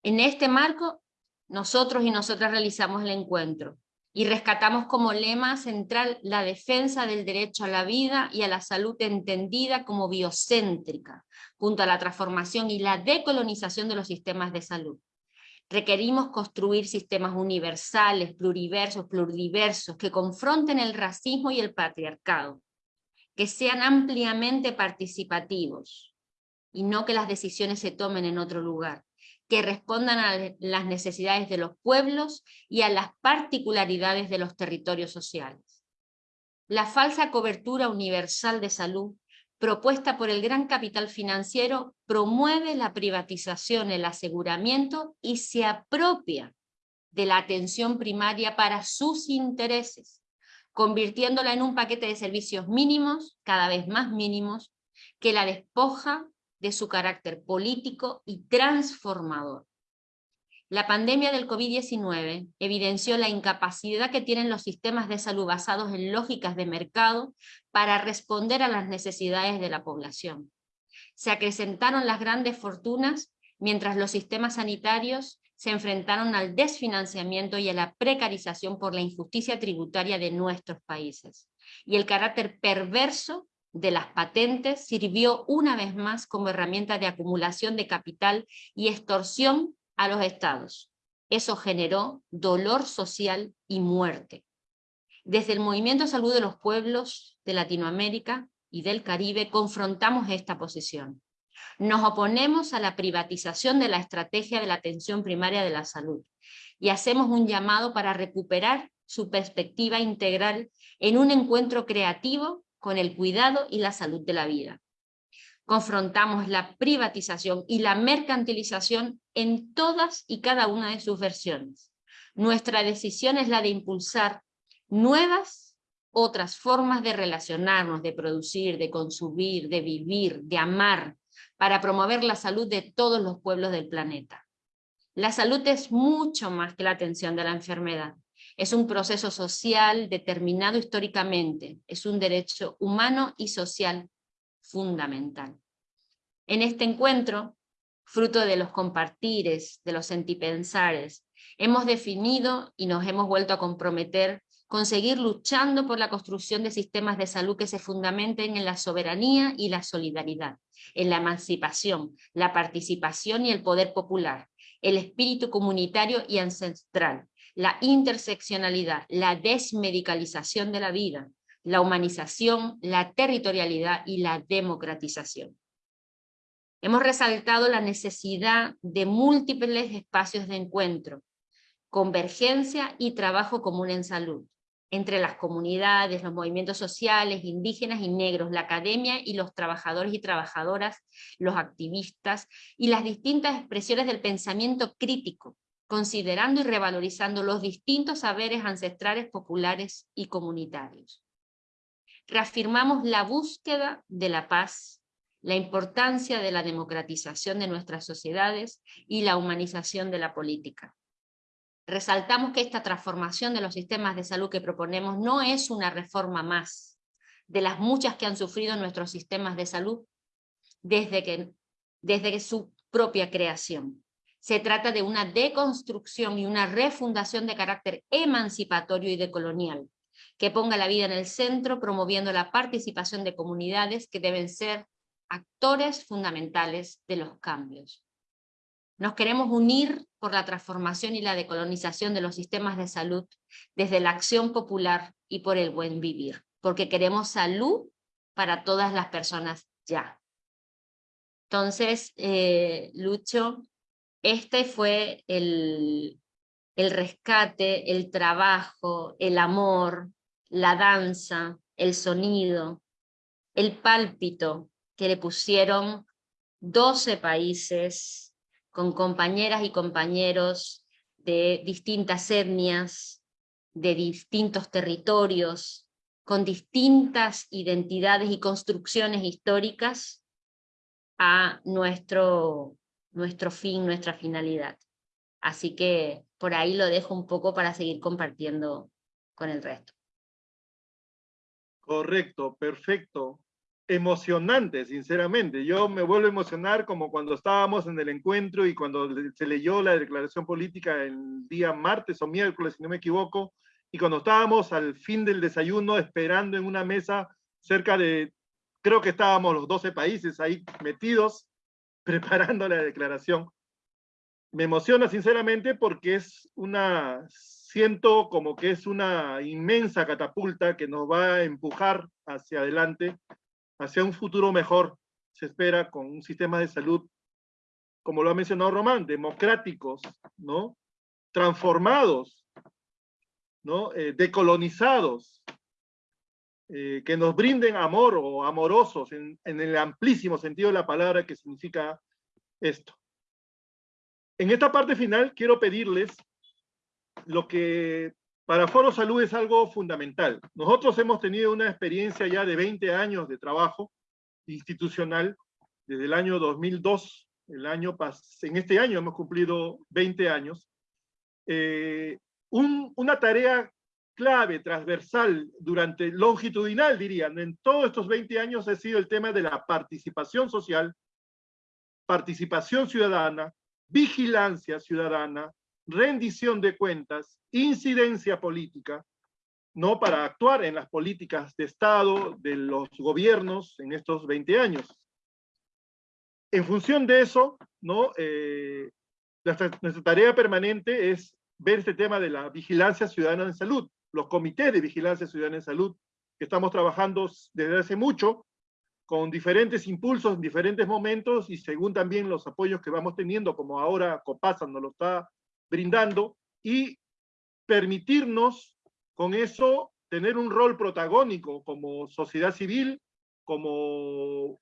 En este marco, nosotros y nosotras realizamos el encuentro y rescatamos como lema central la defensa del derecho a la vida y a la salud entendida como biocéntrica, junto a la transformación y la decolonización de los sistemas de salud. Requerimos construir sistemas universales, pluriversos, pluridiversos, que confronten el racismo y el patriarcado, que sean ampliamente participativos, y no que las decisiones se tomen en otro lugar, que respondan a las necesidades de los pueblos y a las particularidades de los territorios sociales. la falsa cobertura universal de salud propuesta por el gran capital financiero promueve la privatización, el aseguramiento y se apropia de la atención primaria para sus intereses, convirtiéndola en un paquete de servicios mínimos, cada vez más mínimos, que la despoja de su carácter político y transformador. La pandemia del COVID-19 evidenció la incapacidad que tienen los sistemas de salud basados en lógicas de mercado para responder a las necesidades de la población. Se acrecentaron las grandes fortunas mientras los sistemas sanitarios se enfrentaron al desfinanciamiento y a la precarización por la injusticia tributaria de nuestros países. Y el carácter perverso de las patentes sirvió una vez más como herramienta de acumulación de capital y extorsión a los estados. Eso generó dolor social y muerte. Desde el Movimiento Salud de los Pueblos de Latinoamérica y del Caribe confrontamos esta posición. Nos oponemos a la privatización de la estrategia de la atención primaria de la salud y hacemos un llamado para recuperar su perspectiva integral en un encuentro creativo con el cuidado y la salud de la vida confrontamos la privatización y la mercantilización en todas y cada una de sus versiones. Nuestra decisión es la de impulsar nuevas, otras formas de relacionarnos, de producir, de consumir, de vivir, de amar, para promover la salud de todos los pueblos del planeta. La salud es mucho más que la atención de la enfermedad. Es un proceso social determinado históricamente, es un derecho humano y social fundamental. En este encuentro, fruto de los compartires, de los sentipensares, hemos definido y nos hemos vuelto a comprometer con seguir luchando por la construcción de sistemas de salud que se fundamenten en la soberanía y la solidaridad, en la emancipación, la participación y el poder popular, el espíritu comunitario y ancestral, la interseccionalidad, la desmedicalización de la vida, la humanización, la territorialidad y la democratización. Hemos resaltado la necesidad de múltiples espacios de encuentro, convergencia y trabajo común en salud, entre las comunidades, los movimientos sociales, indígenas y negros, la academia y los trabajadores y trabajadoras, los activistas y las distintas expresiones del pensamiento crítico, considerando y revalorizando los distintos saberes ancestrales, populares y comunitarios reafirmamos la búsqueda de la paz, la importancia de la democratización de nuestras sociedades y la humanización de la política. Resaltamos que esta transformación de los sistemas de salud que proponemos no es una reforma más de las muchas que han sufrido nuestros sistemas de salud desde, que, desde su propia creación. Se trata de una deconstrucción y una refundación de carácter emancipatorio y decolonial, que ponga la vida en el centro, promoviendo la participación de comunidades que deben ser actores fundamentales de los cambios. Nos queremos unir por la transformación y la decolonización de los sistemas de salud desde la acción popular y por el buen vivir, porque queremos salud para todas las personas ya. Entonces, eh, Lucho, este fue el, el rescate, el trabajo, el amor, la danza, el sonido, el pálpito que le pusieron 12 países con compañeras y compañeros de distintas etnias, de distintos territorios, con distintas identidades y construcciones históricas a nuestro, nuestro fin, nuestra finalidad. Así que por ahí lo dejo un poco para seguir compartiendo con el resto. Correcto, perfecto. Emocionante, sinceramente. Yo me vuelvo a emocionar como cuando estábamos en el encuentro y cuando se leyó la declaración política el día martes o miércoles, si no me equivoco, y cuando estábamos al fin del desayuno esperando en una mesa cerca de, creo que estábamos los 12 países ahí metidos, preparando la declaración. Me emociona sinceramente porque es una siento como que es una inmensa catapulta que nos va a empujar hacia adelante, hacia un futuro mejor, se espera, con un sistema de salud, como lo ha mencionado Román, democráticos, ¿no? transformados, ¿no? Eh, decolonizados, eh, que nos brinden amor o amorosos en, en el amplísimo sentido de la palabra que significa esto. En esta parte final quiero pedirles lo que para Foro Salud es algo fundamental. Nosotros hemos tenido una experiencia ya de 20 años de trabajo institucional desde el año 2002, el año en este año hemos cumplido 20 años, eh, una tarea clave, transversal, durante, longitudinal diría, en todos estos 20 años ha sido el tema de la participación social, participación ciudadana, vigilancia ciudadana, rendición de cuentas, incidencia política, ¿no? Para actuar en las políticas de Estado de los gobiernos en estos 20 años. En función de eso, ¿no? Eh, nuestra, nuestra, tarea permanente es ver este tema de la vigilancia ciudadana en salud, los comités de vigilancia ciudadana en salud, que estamos trabajando desde hace mucho, con diferentes impulsos en diferentes momentos y según también los apoyos que vamos teniendo, como ahora Copasa nos lo está brindando, y permitirnos con eso tener un rol protagónico como sociedad civil, como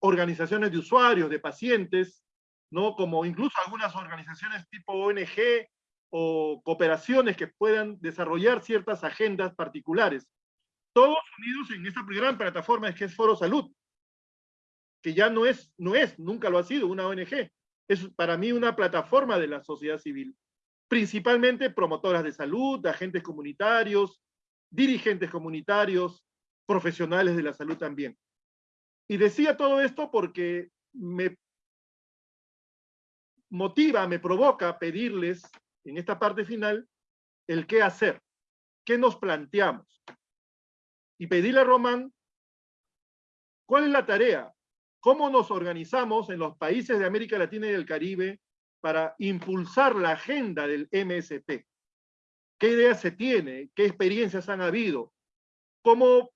organizaciones de usuarios, de pacientes, ¿no? como incluso algunas organizaciones tipo ONG o cooperaciones que puedan desarrollar ciertas agendas particulares. Todos unidos en esta gran plataforma que es Foro Salud, que ya no es, no es, nunca lo ha sido una ONG. Es para mí una plataforma de la sociedad civil. Principalmente promotoras de salud, agentes comunitarios, dirigentes comunitarios, profesionales de la salud también. Y decía todo esto porque me motiva, me provoca pedirles en esta parte final el qué hacer, qué nos planteamos. Y pedirle a Román, ¿cuál es la tarea? ¿Cómo nos organizamos en los países de América Latina y del Caribe para impulsar la agenda del MSP? ¿Qué ideas se tiene? ¿Qué experiencias han habido? ¿Cómo,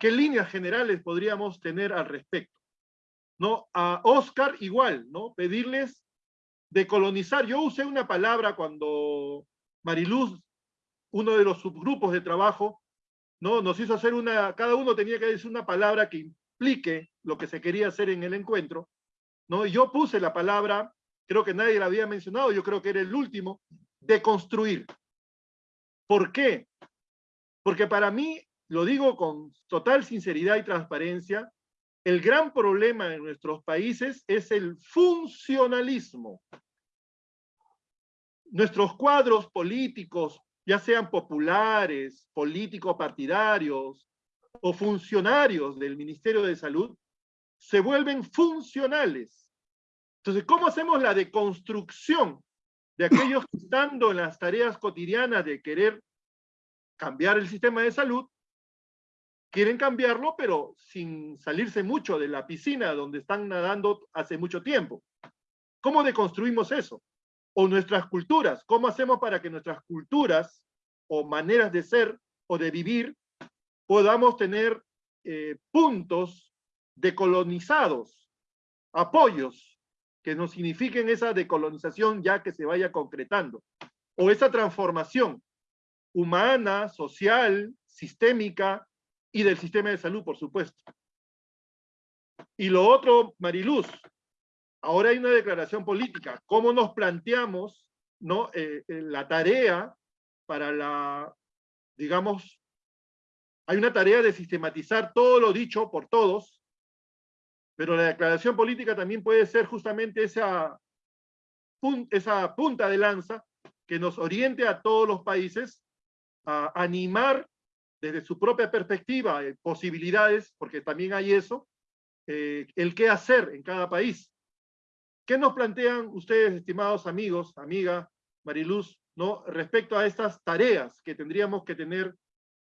¿Qué líneas generales podríamos tener al respecto? ¿No? A Oscar igual, ¿no? Pedirles decolonizar. Yo usé una palabra cuando Mariluz, uno de los subgrupos de trabajo, ¿no? nos hizo hacer una, cada uno tenía que decir una palabra que implique lo que se quería hacer en el encuentro. ¿no? yo puse la palabra, creo que nadie la había mencionado, yo creo que era el último, de construir. ¿Por qué? Porque para mí, lo digo con total sinceridad y transparencia, el gran problema en nuestros países es el funcionalismo nuestros cuadros políticos, ya sean populares, políticos partidarios o funcionarios del Ministerio de Salud, se vuelven funcionales. Entonces, ¿cómo hacemos la deconstrucción de aquellos que estando en las tareas cotidianas de querer cambiar el sistema de salud, quieren cambiarlo, pero sin salirse mucho de la piscina donde están nadando hace mucho tiempo? ¿Cómo deconstruimos eso? o nuestras culturas. ¿Cómo hacemos para que nuestras culturas o maneras de ser o de vivir podamos tener eh, puntos decolonizados, apoyos que nos signifiquen esa decolonización ya que se vaya concretando, o esa transformación humana, social, sistémica y del sistema de salud, por supuesto. Y lo otro, Mariluz, Ahora hay una declaración política. ¿Cómo nos planteamos ¿no? Eh, eh, la tarea para la, digamos, hay una tarea de sistematizar todo lo dicho por todos, pero la declaración política también puede ser justamente esa, punta de lanza que nos oriente a todos los países a animar desde su propia perspectiva, eh, posibilidades, porque también hay eso, el qué hacer en cada país. ¿Qué nos plantean ustedes, estimados amigos, amiga Mariluz, ¿no? respecto a estas tareas que tendríamos que tener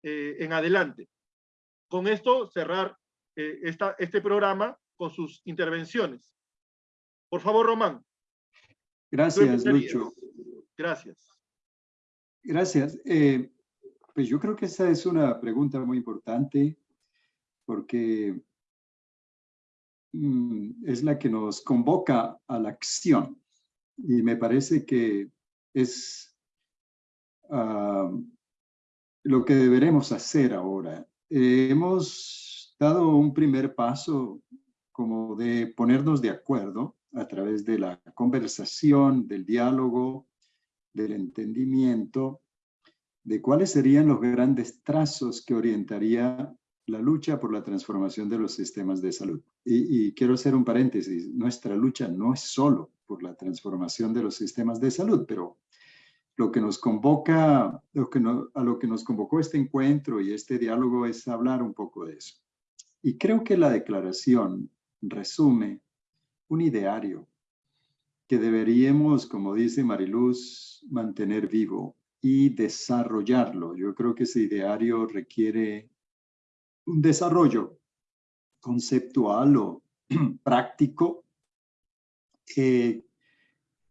eh, en adelante? Con esto cerrar eh, este programa con sus intervenciones. Por favor, Román. Gracias, Lucho. Gracias. Gracias. Eh, pues yo creo que esa es una pregunta muy importante porque Mm, es la que nos convoca a la acción. Y me parece que es ah, lo que deberemos hacer ahora. eh, hemos dado un primer paso como de ponernos de acuerdo a través de la conversación, del diálogo, del entendimiento, de cuáles serían los grandes trazos que orientaría la lucha por la transformación de los sistemas de salud. Y, quiero hacer un paréntesis, nuestra lucha no es solo por la transformación de los sistemas de salud, pero lo que nos convoca, lo que a lo que nos convocó este encuentro y este diálogo es hablar un poco de eso. Y creo que la declaración resume un ideario que deberíamos, como dice Mariluz, mantener vivo y desarrollarlo. Yo creo que ese ideario requiere un desarrollo conceptual o práctico eh,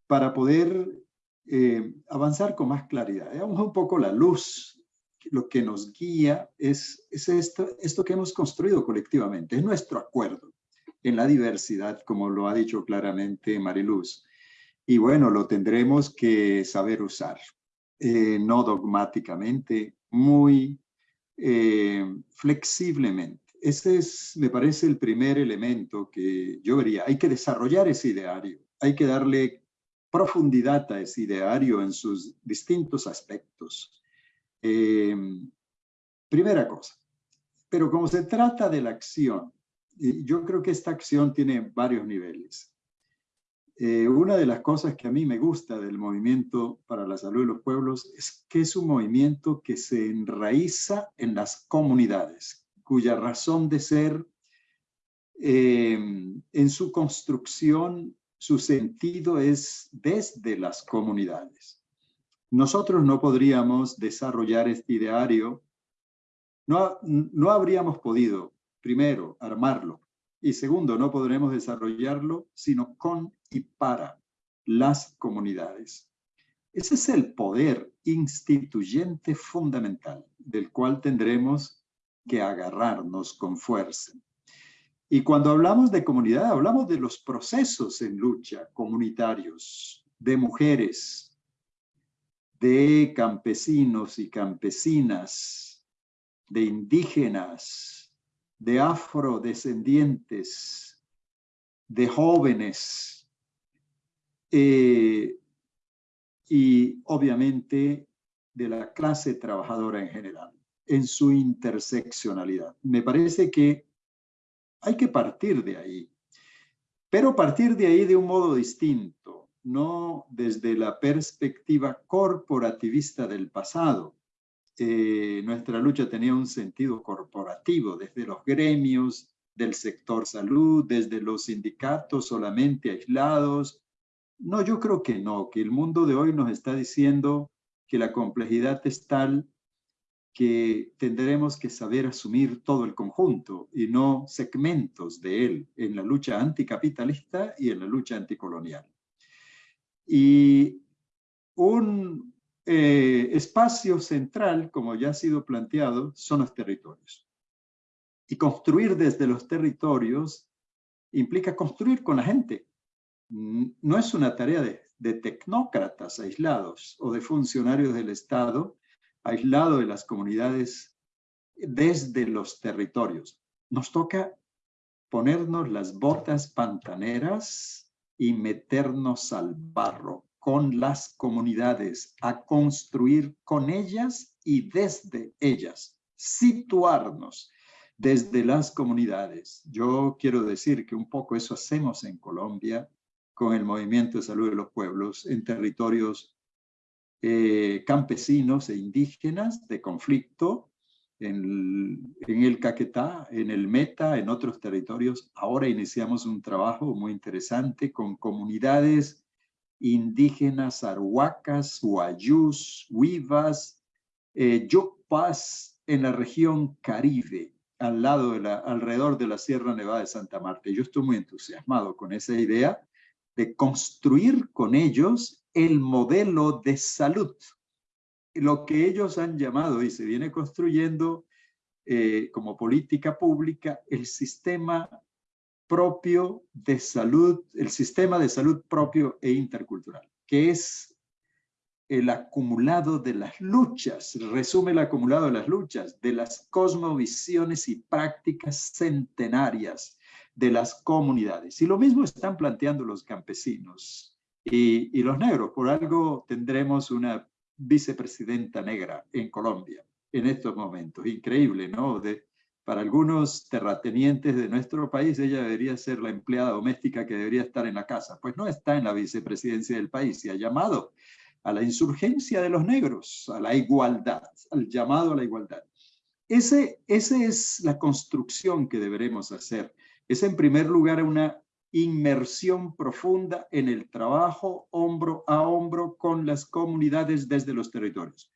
para poder eh, avanzar con más claridad. Veamos un poco la luz. Lo que nos guía es, es esto, esto que hemos construido colectivamente, es nuestro acuerdo en la diversidad, como lo ha dicho claramente Mariluz. Y bueno, lo tendremos que saber usar, eh, no dogmáticamente, muy eh, flexiblemente. Ese es, me parece, el primer elemento que yo vería. Hay que desarrollar ese ideario, hay que darle profundidad a ese ideario en sus distintos aspectos. Eh, primera cosa, pero como se trata de la acción, yo creo que esta acción tiene varios niveles. Eh, una de las cosas que a mí me gusta del movimiento para la salud de los pueblos es que es un movimiento que se enraiza en las comunidades, cuya razón de ser eh, en su construcción, su sentido es desde las comunidades. Nosotros no podríamos desarrollar este ideario, no, no habríamos podido primero, armarlo. Y segundo, no podremos desarrollarlo sino con y para las comunidades. Ese es el poder instituyente fundamental del cual tendremos que agarrarnos con fuerza. Y cuando hablamos de comunidad, hablamos de los procesos en lucha comunitarios, de mujeres, de campesinos y campesinas, de indígenas, de afrodescendientes, de jóvenes eh, y obviamente de la clase trabajadora en general, en su interseccionalidad. Me parece que hay que partir de ahí, pero partir de ahí de un modo distinto, no desde la perspectiva corporativista del pasado, eh, nuestra lucha tenía un sentido corporativo, desde los gremios del sector salud, desde los sindicatos solamente aislados. No, yo creo que no, que el mundo de hoy nos está diciendo que la complejidad es tal que tendremos que saber asumir todo el conjunto y no segmentos de él en la lucha anticapitalista y en la lucha anticolonial. Y un, eh, espacio central, como ya ha sido planteado, son los territorios. Y construir desde los territorios implica construir con la gente. No es una tarea de, de tecnócratas aislados o de funcionarios del Estado aislados de las comunidades desde los territorios. Nos toca ponernos las botas pantaneras y meternos al barro con las comunidades, a construir con ellas y desde ellas, situarnos desde las comunidades. Yo quiero decir que un poco eso hacemos en Colombia con el Movimiento de Salud de los Pueblos en territorios eh, campesinos e indígenas de conflicto, en, en, el Caquetá, en el Meta, en otros territorios. Ahora iniciamos un trabajo muy interesante con comunidades indígenas arhuacas, huayús, huivas, eh, en la región Caribe, al lado de la, alrededor de la Sierra Nevada de Santa Marta. Yo estoy muy entusiasmado con esa idea de construir con ellos el modelo de salud, lo que ellos han llamado y se viene construyendo eh, como política pública el sistema propio de salud, el sistema de salud propio e intercultural, que es el acumulado de las luchas, resume el acumulado de las luchas, de las cosmovisiones y prácticas centenarias de las comunidades. Y lo mismo están planteando los campesinos y, y los negros. Por algo tendremos una vicepresidenta negra en Colombia en estos momentos. Increíble, ¿no? De, para algunos terratenientes de nuestro país, ella debería ser la empleada doméstica que debería estar en la casa. Pues no está en la vicepresidencia del país y ha llamado a la insurgencia de los negros, a la igualdad, al llamado a la igualdad. Ese, esa es la construcción que deberemos hacer. Es en primer lugar una inmersión profunda en el trabajo hombro a hombro con las comunidades desde los territorios.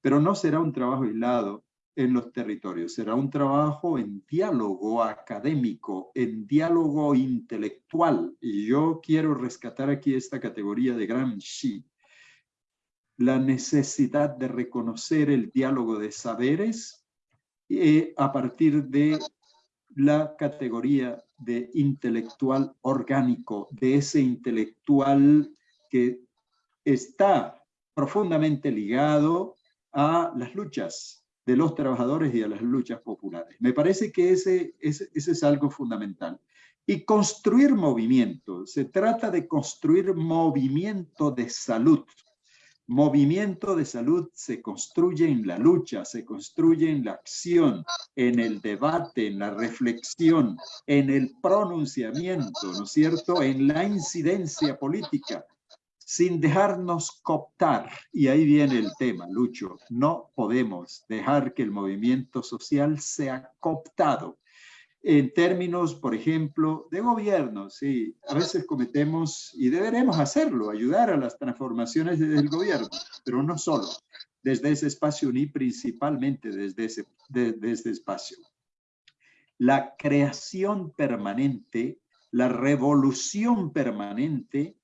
Pero no será un trabajo aislado en los territorios, será un trabajo en diálogo académico, en diálogo intelectual. Y yo quiero rescatar aquí esta categoría de Gramsci, la necesidad de reconocer el diálogo de saberes eh, a partir de la categoría de intelectual orgánico, de ese intelectual que está profundamente ligado a las luchas de los trabajadores y a las luchas populares. Me parece que ese, ese, ese es algo fundamental. Y construir movimiento, se trata de construir movimiento de salud, Movimiento de salud se construye en la lucha, se construye en la acción, en el debate, en la reflexión, en el pronunciamiento, ¿no es cierto?, en la incidencia política, sin dejarnos cooptar. Y ahí viene el tema, Lucho, no podemos dejar que el movimiento social sea cooptado en términos, por ejemplo, de gobierno. Sí, a veces cometemos, y deberemos hacerlo, ayudar a las transformaciones desde el gobierno, pero no solo desde ese espacio ni principalmente desde ese, desde espacio. La creación permanente, la revolución permanente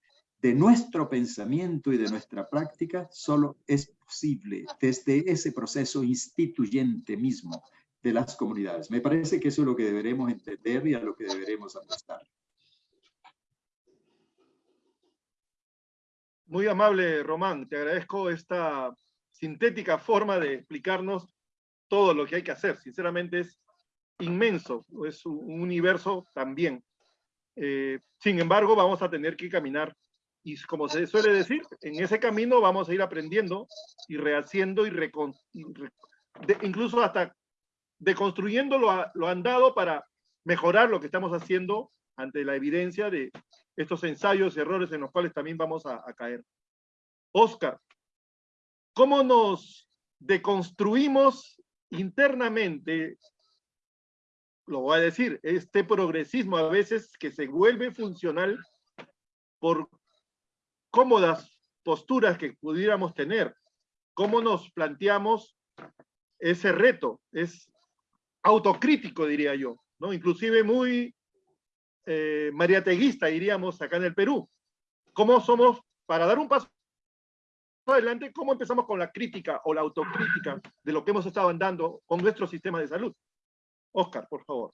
de nuestro pensamiento y de nuestra práctica solo es posible desde ese proceso instituyente mismo, de las comunidades. Me parece que eso es lo que deberemos entender y a lo que deberemos apostar. Muy amable, Román. Te agradezco esta sintética forma de explicarnos todo lo que hay que hacer. Sinceramente es inmenso, es un universo también. Eh, sin embargo, vamos a tener que caminar y como se suele decir, en ese camino vamos a ir aprendiendo y rehaciendo y, incluso hasta deconstruyendo lo, lo andado para mejorar lo que estamos haciendo ante la evidencia de estos ensayos y errores en los cuales también vamos a, a caer. Oscar, ¿cómo nos deconstruimos internamente, lo voy a decir, este progresismo a veces que se vuelve funcional por cómodas posturas que pudiéramos tener? ¿Cómo nos planteamos ese reto? Es autocrítico, diría yo, ¿no? Inclusive muy eh, mariateguista, diríamos, acá en el Perú. ¿Cómo somos, para dar un paso adelante, cómo empezamos con la crítica o la autocrítica de lo que hemos estado andando con nuestro sistema de salud? Oscar, por favor.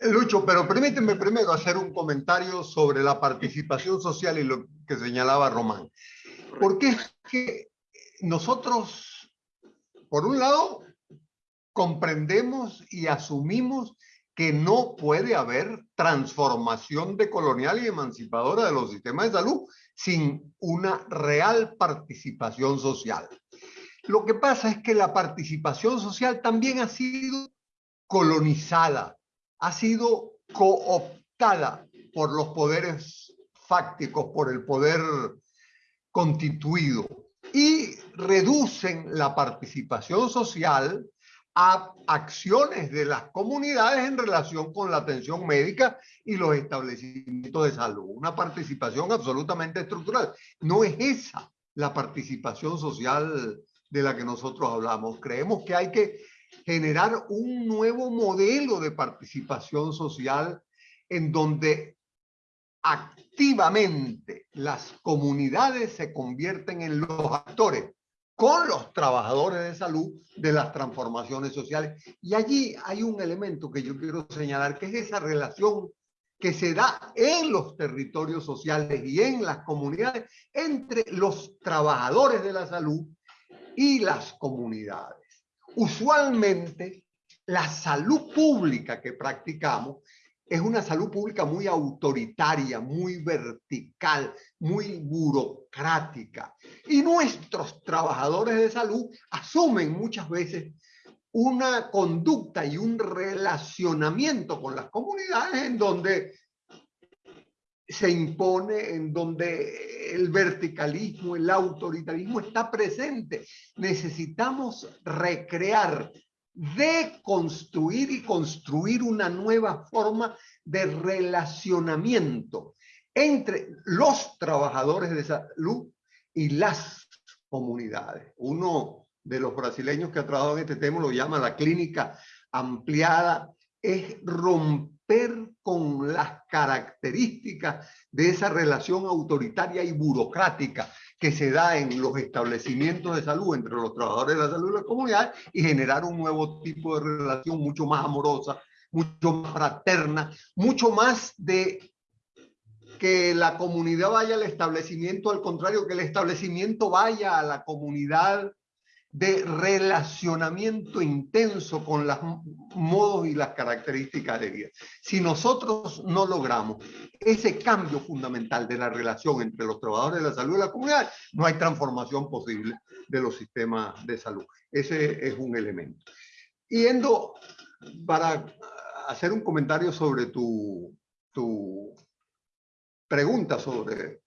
Lucho, pero permíteme primero hacer un comentario sobre la participación social y lo que señalaba Román. Porque es que nosotros, por un lado, comprendemos y asumimos que no puede haber transformación decolonial y emancipadora de los sistemas de salud sin una real participación social. Lo que pasa es que la participación social también ha sido colonizada, ha sido cooptada por los poderes fácticos, por el poder constituido y reducen la participación social a acciones de las comunidades en relación con la atención médica y los establecimientos de salud. Una participación absolutamente estructural. No es esa la participación social de la que nosotros hablamos. Creemos que hay que generar un nuevo modelo de participación social en donde activamente las comunidades se convierten en los actores con los trabajadores de salud de las transformaciones sociales. Y allí hay un elemento que yo quiero señalar, que es esa relación que se da en los territorios sociales y en las comunidades entre los trabajadores de la salud y las comunidades. Usualmente, la salud pública que practicamos es una salud pública muy autoritaria, muy vertical, muy burocrática. Y nuestros trabajadores de salud asumen muchas veces una conducta y un relacionamiento con las comunidades en donde se impone, en donde el verticalismo, el autoritarismo está presente. Necesitamos recrear, deconstruir y construir una nueva forma de relacionamiento entre los trabajadores de salud y las comunidades. Uno de los brasileños que ha trabajado en este tema lo llama la clínica ampliada, es romper con las características de esa relación autoritaria y burocrática que se da en los establecimientos de salud entre los trabajadores de la salud y la comunidad y generar un nuevo tipo de relación mucho más amorosa, mucho más fraterna, mucho más de que la comunidad vaya al establecimiento, al contrario, que el establecimiento vaya a la comunidad de relacionamiento intenso con los modos y las características de vida. Si nosotros no logramos ese cambio fundamental de la relación entre los trabajadores de la salud y la comunidad, no hay transformación posible de los sistemas de salud. Ese es un elemento. Yendo para hacer un comentario sobre tu, tu pregunta sobre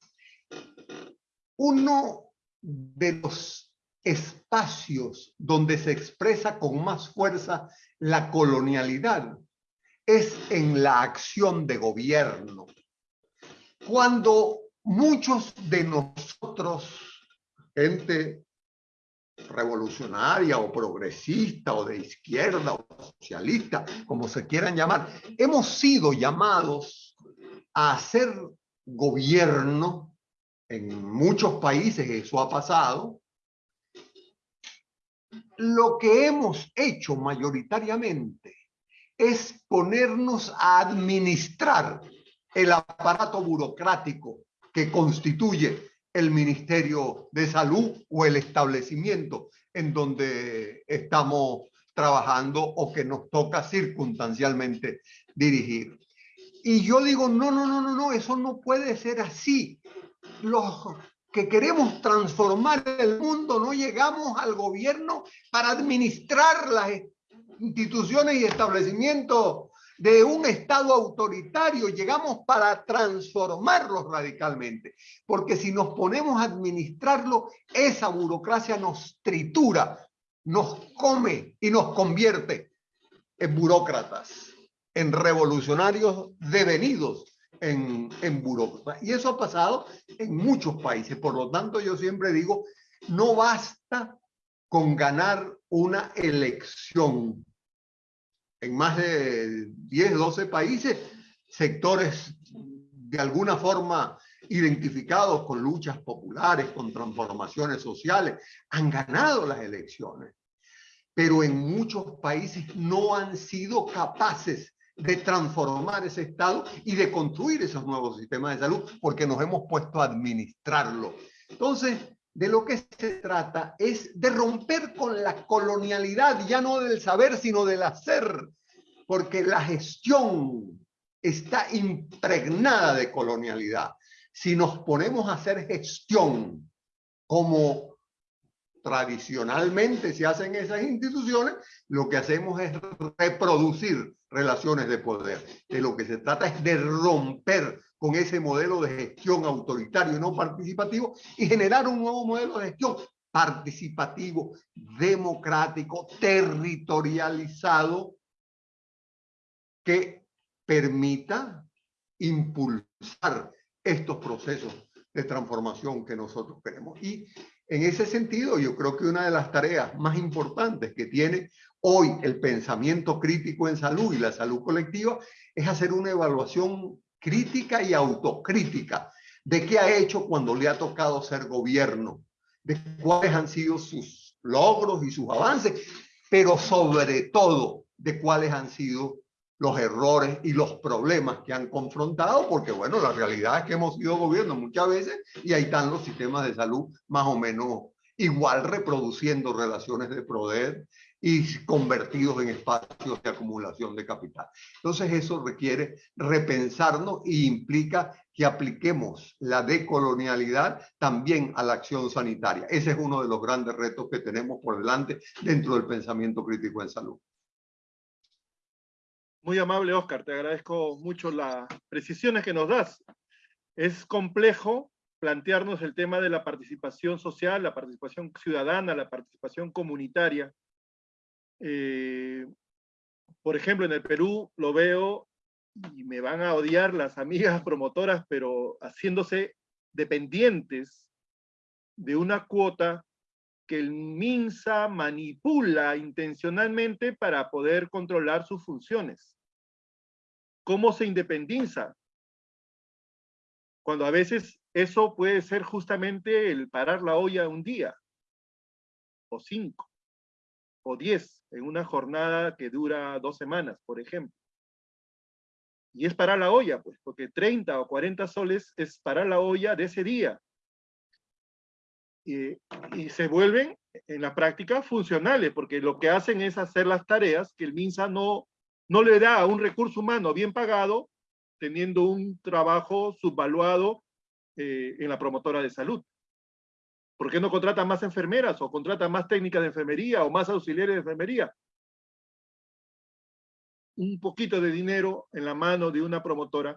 uno de los espacios donde se expresa con más fuerza la colonialidad es en la acción de gobierno. Cuando muchos de nosotros, gente revolucionaria o progresista o de izquierda o socialista, como se quieran llamar, hemos sido llamados a hacer gobierno en muchos países, eso ha pasado, lo que hemos hecho mayoritariamente es ponernos a administrar el aparato burocrático que constituye el Ministerio de Salud o el establecimiento en donde estamos trabajando o que nos toca circunstancialmente dirigir. Y yo digo, no, no, no, no, no, eso no puede ser así. Los que queremos transformar el mundo, no llegamos al gobierno para administrar las instituciones y establecimientos de un Estado autoritario, llegamos para transformarlos radicalmente. Porque si nos ponemos a administrarlo, esa burocracia nos tritura, nos come y nos convierte en burócratas, en revolucionarios devenidos en, en Y eso ha pasado en muchos países. Por lo tanto, yo siempre digo, no basta con ganar una elección. En más de 10, 12 países, sectores de alguna forma identificados con luchas populares, con transformaciones sociales, han ganado las elecciones. Pero en muchos países no han sido capaces de transformar ese Estado y de construir esos nuevos sistemas de salud, porque nos hemos puesto a administrarlo. Entonces, de lo que se trata es de romper con la colonialidad, ya no del saber, sino del hacer, porque la gestión está impregnada de colonialidad. Si nos ponemos a hacer gestión como tradicionalmente se hacen esas instituciones, lo que hacemos es reproducir relaciones de poder. De lo que se trata es de romper con ese modelo de gestión autoritario y no participativo y generar un nuevo modelo de gestión participativo, democrático, territorializado, que permita impulsar estos procesos de transformación que nosotros queremos. Y en ese sentido, yo creo que una de las tareas más importantes que tiene hoy el pensamiento crítico en salud y la salud colectiva es hacer una evaluación crítica y autocrítica de qué ha hecho cuando le ha tocado ser gobierno, de cuáles han sido sus logros y sus avances, pero sobre todo de cuáles han sido los errores y los problemas que han confrontado, porque bueno, la realidad es que hemos sido gobierno muchas veces y ahí están los sistemas de salud más o menos igual reproduciendo relaciones de poder y convertidos en espacios de acumulación de capital. Entonces eso requiere repensarnos y implica que apliquemos la decolonialidad también a la acción sanitaria. Ese es uno de los grandes retos que tenemos por delante dentro del pensamiento crítico en salud. Muy amable, Oscar. Te agradezco mucho las precisiones que nos das. Es complejo plantearnos el tema de la participación social, la participación ciudadana, la participación comunitaria, eh, por ejemplo, en el Perú lo veo y me van a odiar las amigas promotoras, pero haciéndose dependientes de una cuota que el MINSA manipula intencionalmente para poder controlar sus funciones. ¿Cómo se independiza? Cuando a veces eso puede ser justamente el parar la olla un día, o cinco, o diez en una jornada que dura dos semanas, por ejemplo. Y es para la olla, pues, porque 30 o 40 soles es para la olla de ese día. Y, se vuelven en la práctica funcionales, porque lo que hacen es hacer las tareas que el MINSA no, no le da a un recurso humano bien pagado, teniendo un trabajo subvaluado eh, en la promotora de salud. ¿Por qué no contratan más enfermeras o contratan más técnicas de enfermería o más auxiliares de enfermería? Un poquito de dinero en la mano de una promotora,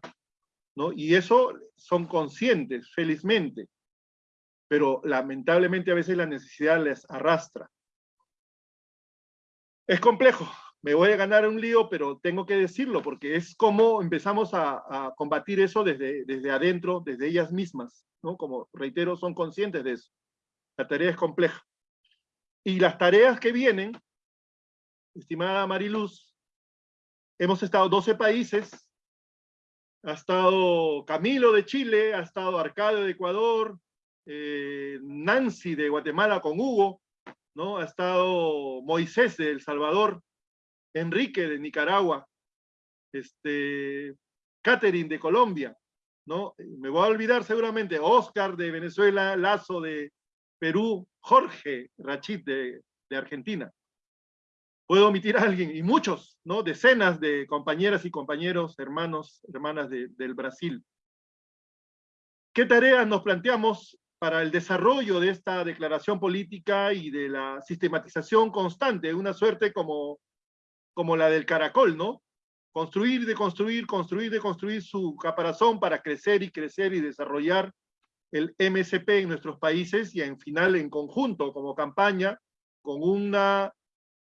¿no? Y eso son conscientes, felizmente, pero lamentablemente a veces la necesidad les arrastra. Es complejo, me voy a ganar un lío, pero tengo que decirlo, porque es como empezamos a, a combatir eso desde, desde adentro, desde ellas mismas, ¿no? Como reitero, son conscientes de eso. La tarea es compleja. Y las tareas que vienen, estimada Mariluz, hemos estado 12 países, ha estado Camilo de Chile, ha estado Arcadio de Ecuador, eh, Nancy de Guatemala con Hugo, ¿no? ha estado Moisés de El Salvador, Enrique de Nicaragua, este, Catherine de Colombia, ¿no? Me voy a olvidar seguramente, Oscar de Venezuela, Lazo de, Perú, Jorge Rachid de, Argentina. Puedo omitir a alguien, y muchos, ¿no? Decenas de compañeras y compañeros, hermanos, hermanas del Brasil. ¿Qué tareas nos planteamos para el desarrollo de esta declaración política y de la sistematización constante, una suerte como, como la del caracol, ¿no? Construir, de construir, construir, de construir su caparazón para crecer y crecer y desarrollar el MSP en nuestros países y en final en conjunto como campaña con un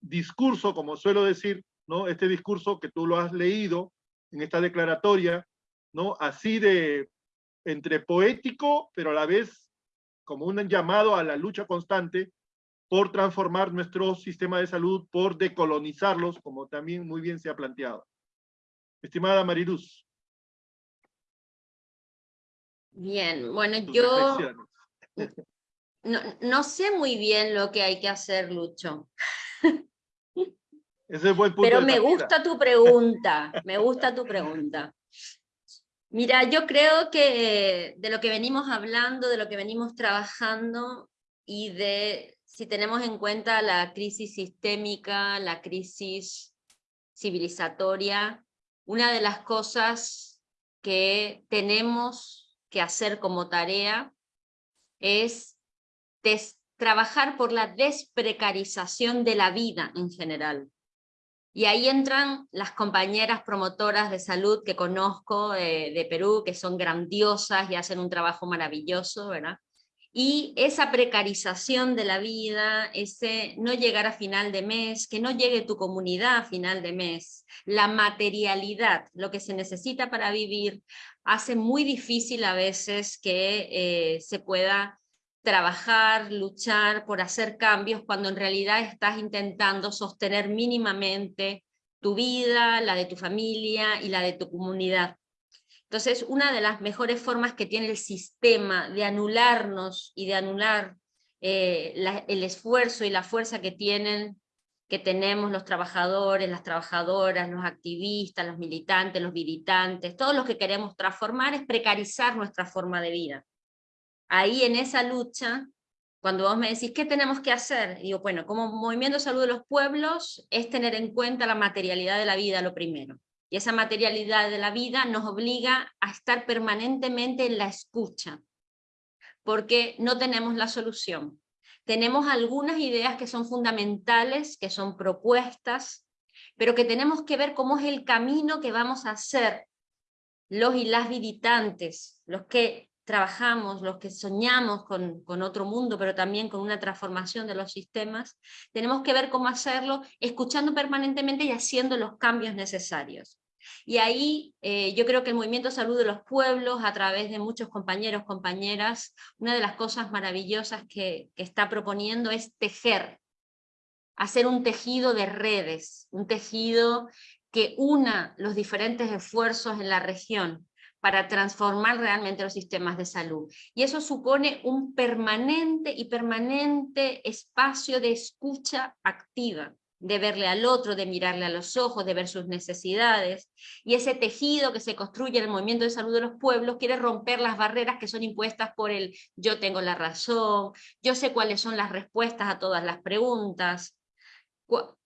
discurso, como suelo decir, ¿no? Este discurso que tú lo has leído en esta declaratoria, ¿no? Así de entre poético, pero a la vez como un llamado a la lucha constante por transformar nuestro sistema de salud, por decolonizarlos, como también muy bien se ha planteado. Estimada Mariluz. Bien, bueno, yo no, sé muy bien lo que hay que hacer, Lucho. Pero me gusta tu pregunta, me gusta tu pregunta. Mira, yo creo que de lo que venimos hablando, de lo que venimos trabajando y de si tenemos en cuenta la crisis sistémica, la crisis civilizatoria, una de las cosas que tenemos que hacer como tarea es trabajar por la desprecarización de la vida en general. Y ahí entran las compañeras promotoras de salud que conozco de, de Perú, que son grandiosas y hacen un trabajo maravilloso, ¿verdad? y esa precarización de la vida, ese no llegar a final de mes, que no llegue tu comunidad a final de mes, la materialidad, lo que se necesita para vivir, hace muy difícil a veces que eh, se pueda trabajar, luchar por hacer cambios cuando en realidad estás intentando sostener mínimamente tu vida, la de tu familia y la de tu comunidad. Entonces, una de las mejores formas que tiene el sistema de anularnos y de anular eh, el esfuerzo y la fuerza que tienen que tenemos los trabajadores, las trabajadoras, los activistas, los militantes, los militantes, todos los que queremos transformar es precarizar nuestra forma de vida. Ahí en esa lucha, cuando vos me decís, ¿qué tenemos que hacer? digo, bueno, como Movimiento de Salud de los Pueblos, es tener en cuenta la materialidad de la vida lo primero. Y esa materialidad de la vida nos obliga a estar permanentemente en la escucha, porque no tenemos la solución tenemos algunas ideas que son fundamentales, que son propuestas, pero que tenemos que ver cómo es el camino que vamos a hacer los y las militantes, los que trabajamos, los que soñamos con, otro mundo, pero también con una transformación de los sistemas, tenemos que ver cómo hacerlo, escuchando permanentemente y haciendo los cambios necesarios. Y ahí eh, yo creo que el Movimiento Salud de los Pueblos, a través de muchos compañeros, compañeras, una de las cosas maravillosas que está proponiendo es tejer, hacer un tejido de redes, un tejido que una los diferentes esfuerzos en la región para transformar realmente los sistemas de salud. Y eso supone un permanente y permanente espacio de escucha activa, de verle al otro, de mirarle a los ojos, de ver sus necesidades, y ese tejido que se construye en el movimiento de salud de los pueblos quiere romper las barreras que son impuestas por el yo tengo la razón, yo sé cuáles son las respuestas a todas las preguntas,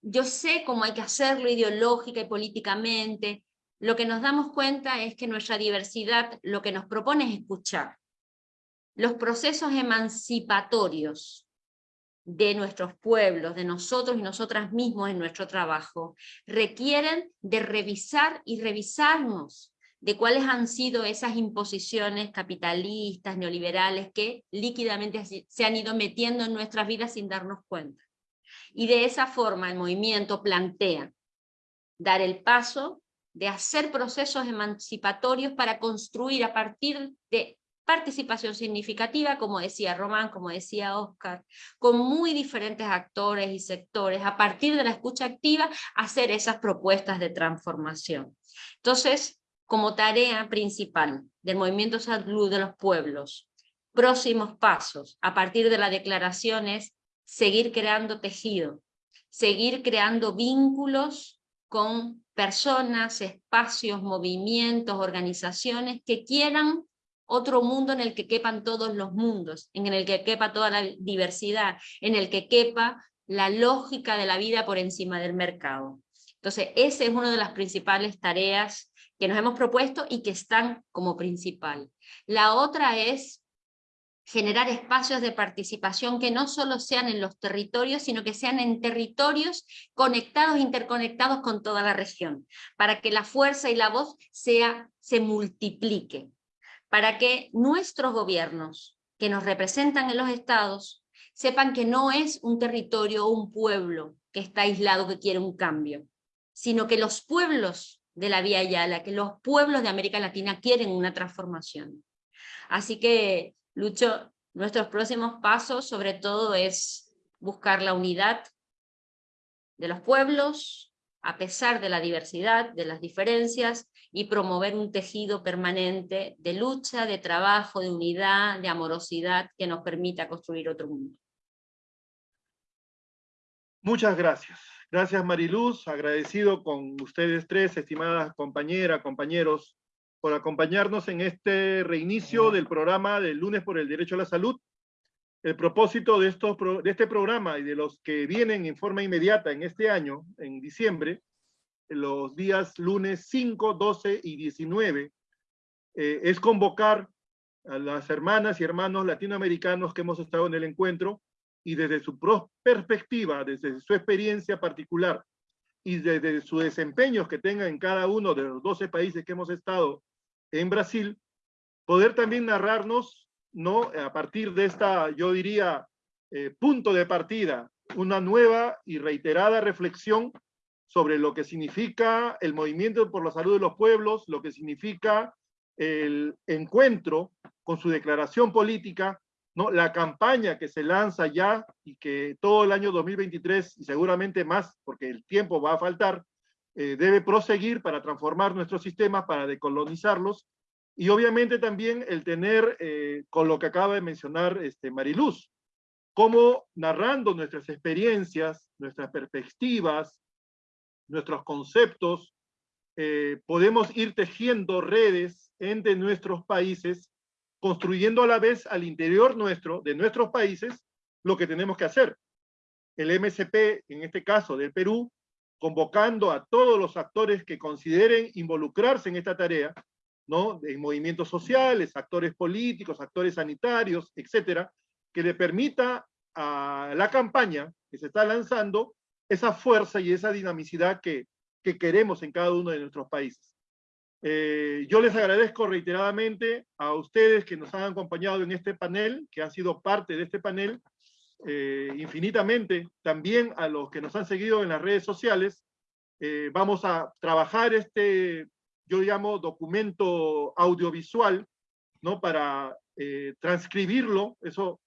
yo sé cómo hay que hacerlo ideológica y políticamente, lo que nos damos cuenta es que nuestra diversidad lo que nos propone es escuchar. Los procesos emancipatorios de nuestros pueblos, de nosotros y nosotras mismos en nuestro trabajo, requieren de revisar y revisarnos de cuáles han sido esas imposiciones capitalistas, neoliberales, que líquidamente se han ido metiendo en nuestras vidas sin darnos cuenta. Y de esa forma el movimiento plantea dar el paso de hacer procesos emancipatorios para construir a partir de participación significativa, como decía Román, como decía Oscar, con muy diferentes actores y sectores, a partir de la escucha activa, hacer esas propuestas de transformación. Entonces, como tarea principal del Movimiento Salud de los Pueblos, próximos pasos, a partir de la declaración es seguir creando tejido, seguir creando vínculos con personas, espacios, movimientos, organizaciones que quieran otro mundo en el que quepan todos los mundos, en el que quepa toda la diversidad, en el que quepa la lógica de la vida por encima del mercado. Entonces, esa es una de las principales tareas que nos hemos propuesto y que están como principal. La otra es generar espacios de participación que no solo sean en los territorios, sino que sean en territorios conectados, interconectados con toda la región, para que la fuerza y la voz sea, se multiplique para que nuestros gobiernos que nos representan en los estados sepan que no es un territorio o un pueblo que está aislado que quiere un cambio, sino que los pueblos de la Vía Yala, que los pueblos de América Latina quieren una transformación. Así que, Lucho, nuestros próximos pasos sobre todo es buscar la unidad de los pueblos, a pesar de la diversidad, de las diferencias, y promover un tejido permanente de lucha, de trabajo, de unidad, de amorosidad que nos permita construir otro mundo. Muchas gracias. Gracias Mariluz, agradecido con ustedes tres, estimadas compañeras, compañeros, por acompañarnos en este reinicio del programa del lunes por el derecho a la salud. El propósito de, estos, de este programa y de los que vienen en forma inmediata en este año, en diciembre, los días lunes 5, 12 y 19, eh, es convocar a las hermanas y hermanos latinoamericanos que hemos estado en el encuentro y desde su perspectiva, desde su experiencia particular y desde su desempeño que tengan en cada uno de los 12 países que hemos estado en Brasil, poder también narrarnos, ¿no? a partir de esta, yo diría, eh, punto de partida, una nueva y reiterada reflexión sobre lo que significa el movimiento por la salud de los pueblos, lo que significa el encuentro con su declaración política, ¿no? la campaña que se lanza ya y que todo el año 2023 y seguramente más, porque el tiempo va a faltar, eh, debe proseguir para transformar nuestros sistemas, para decolonizarlos, y obviamente también el tener, eh, con lo que acaba de mencionar este, Mariluz, cómo narrando nuestras experiencias, nuestras perspectivas, nuestros conceptos, eh, podemos ir tejiendo redes entre nuestros países, construyendo a la vez al interior nuestro, de nuestros países, lo que tenemos que hacer. El MSP, en este caso del Perú, convocando a todos los actores que consideren involucrarse en esta tarea, ¿no? En movimientos sociales, actores políticos, actores sanitarios, etcétera, que le permita a la campaña que se está lanzando esa fuerza y esa dinamicidad que, que queremos en cada uno de nuestros países. Eh, yo les agradezco reiteradamente a ustedes que nos han acompañado en este panel, que han sido parte de este panel, eh, infinitamente, también a los que nos han seguido en las redes sociales. Eh, vamos a trabajar este, yo llamo documento audiovisual, ¿no? Para transcribirlo, eso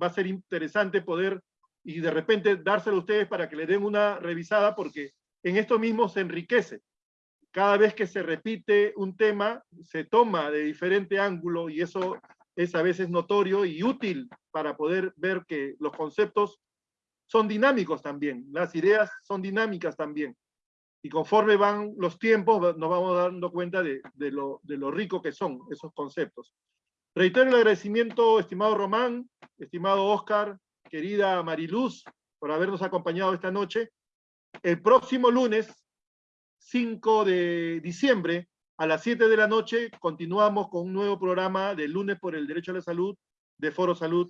va a ser interesante poder y de repente dárselo a ustedes para que le den una revisada porque en esto mismo se enriquece. Cada vez que se repite un tema, se toma de diferente ángulo y eso es a veces notorio y útil para poder ver que los conceptos son dinámicos también, las ideas son dinámicas también. Y conforme van los tiempos, nos vamos dando cuenta de, lo, de lo rico que son esos conceptos. Reitero el agradecimiento, estimado Román, estimado Oscar, querida Mariluz, por habernos acompañado esta noche. El próximo lunes, 5 de diciembre, a las 7 de la noche, continuamos con un nuevo programa de Lunes por el Derecho a la Salud de Foro Salud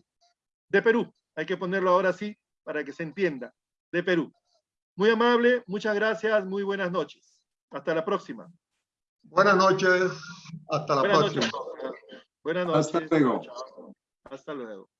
de Perú. Hay que ponerlo ahora sí para que se entienda, de Perú. Muy amable, muchas gracias, muy buenas noches. Hasta la próxima. Buenas noches, hasta la próxima. Buenas noches. Hasta luego. Hasta luego.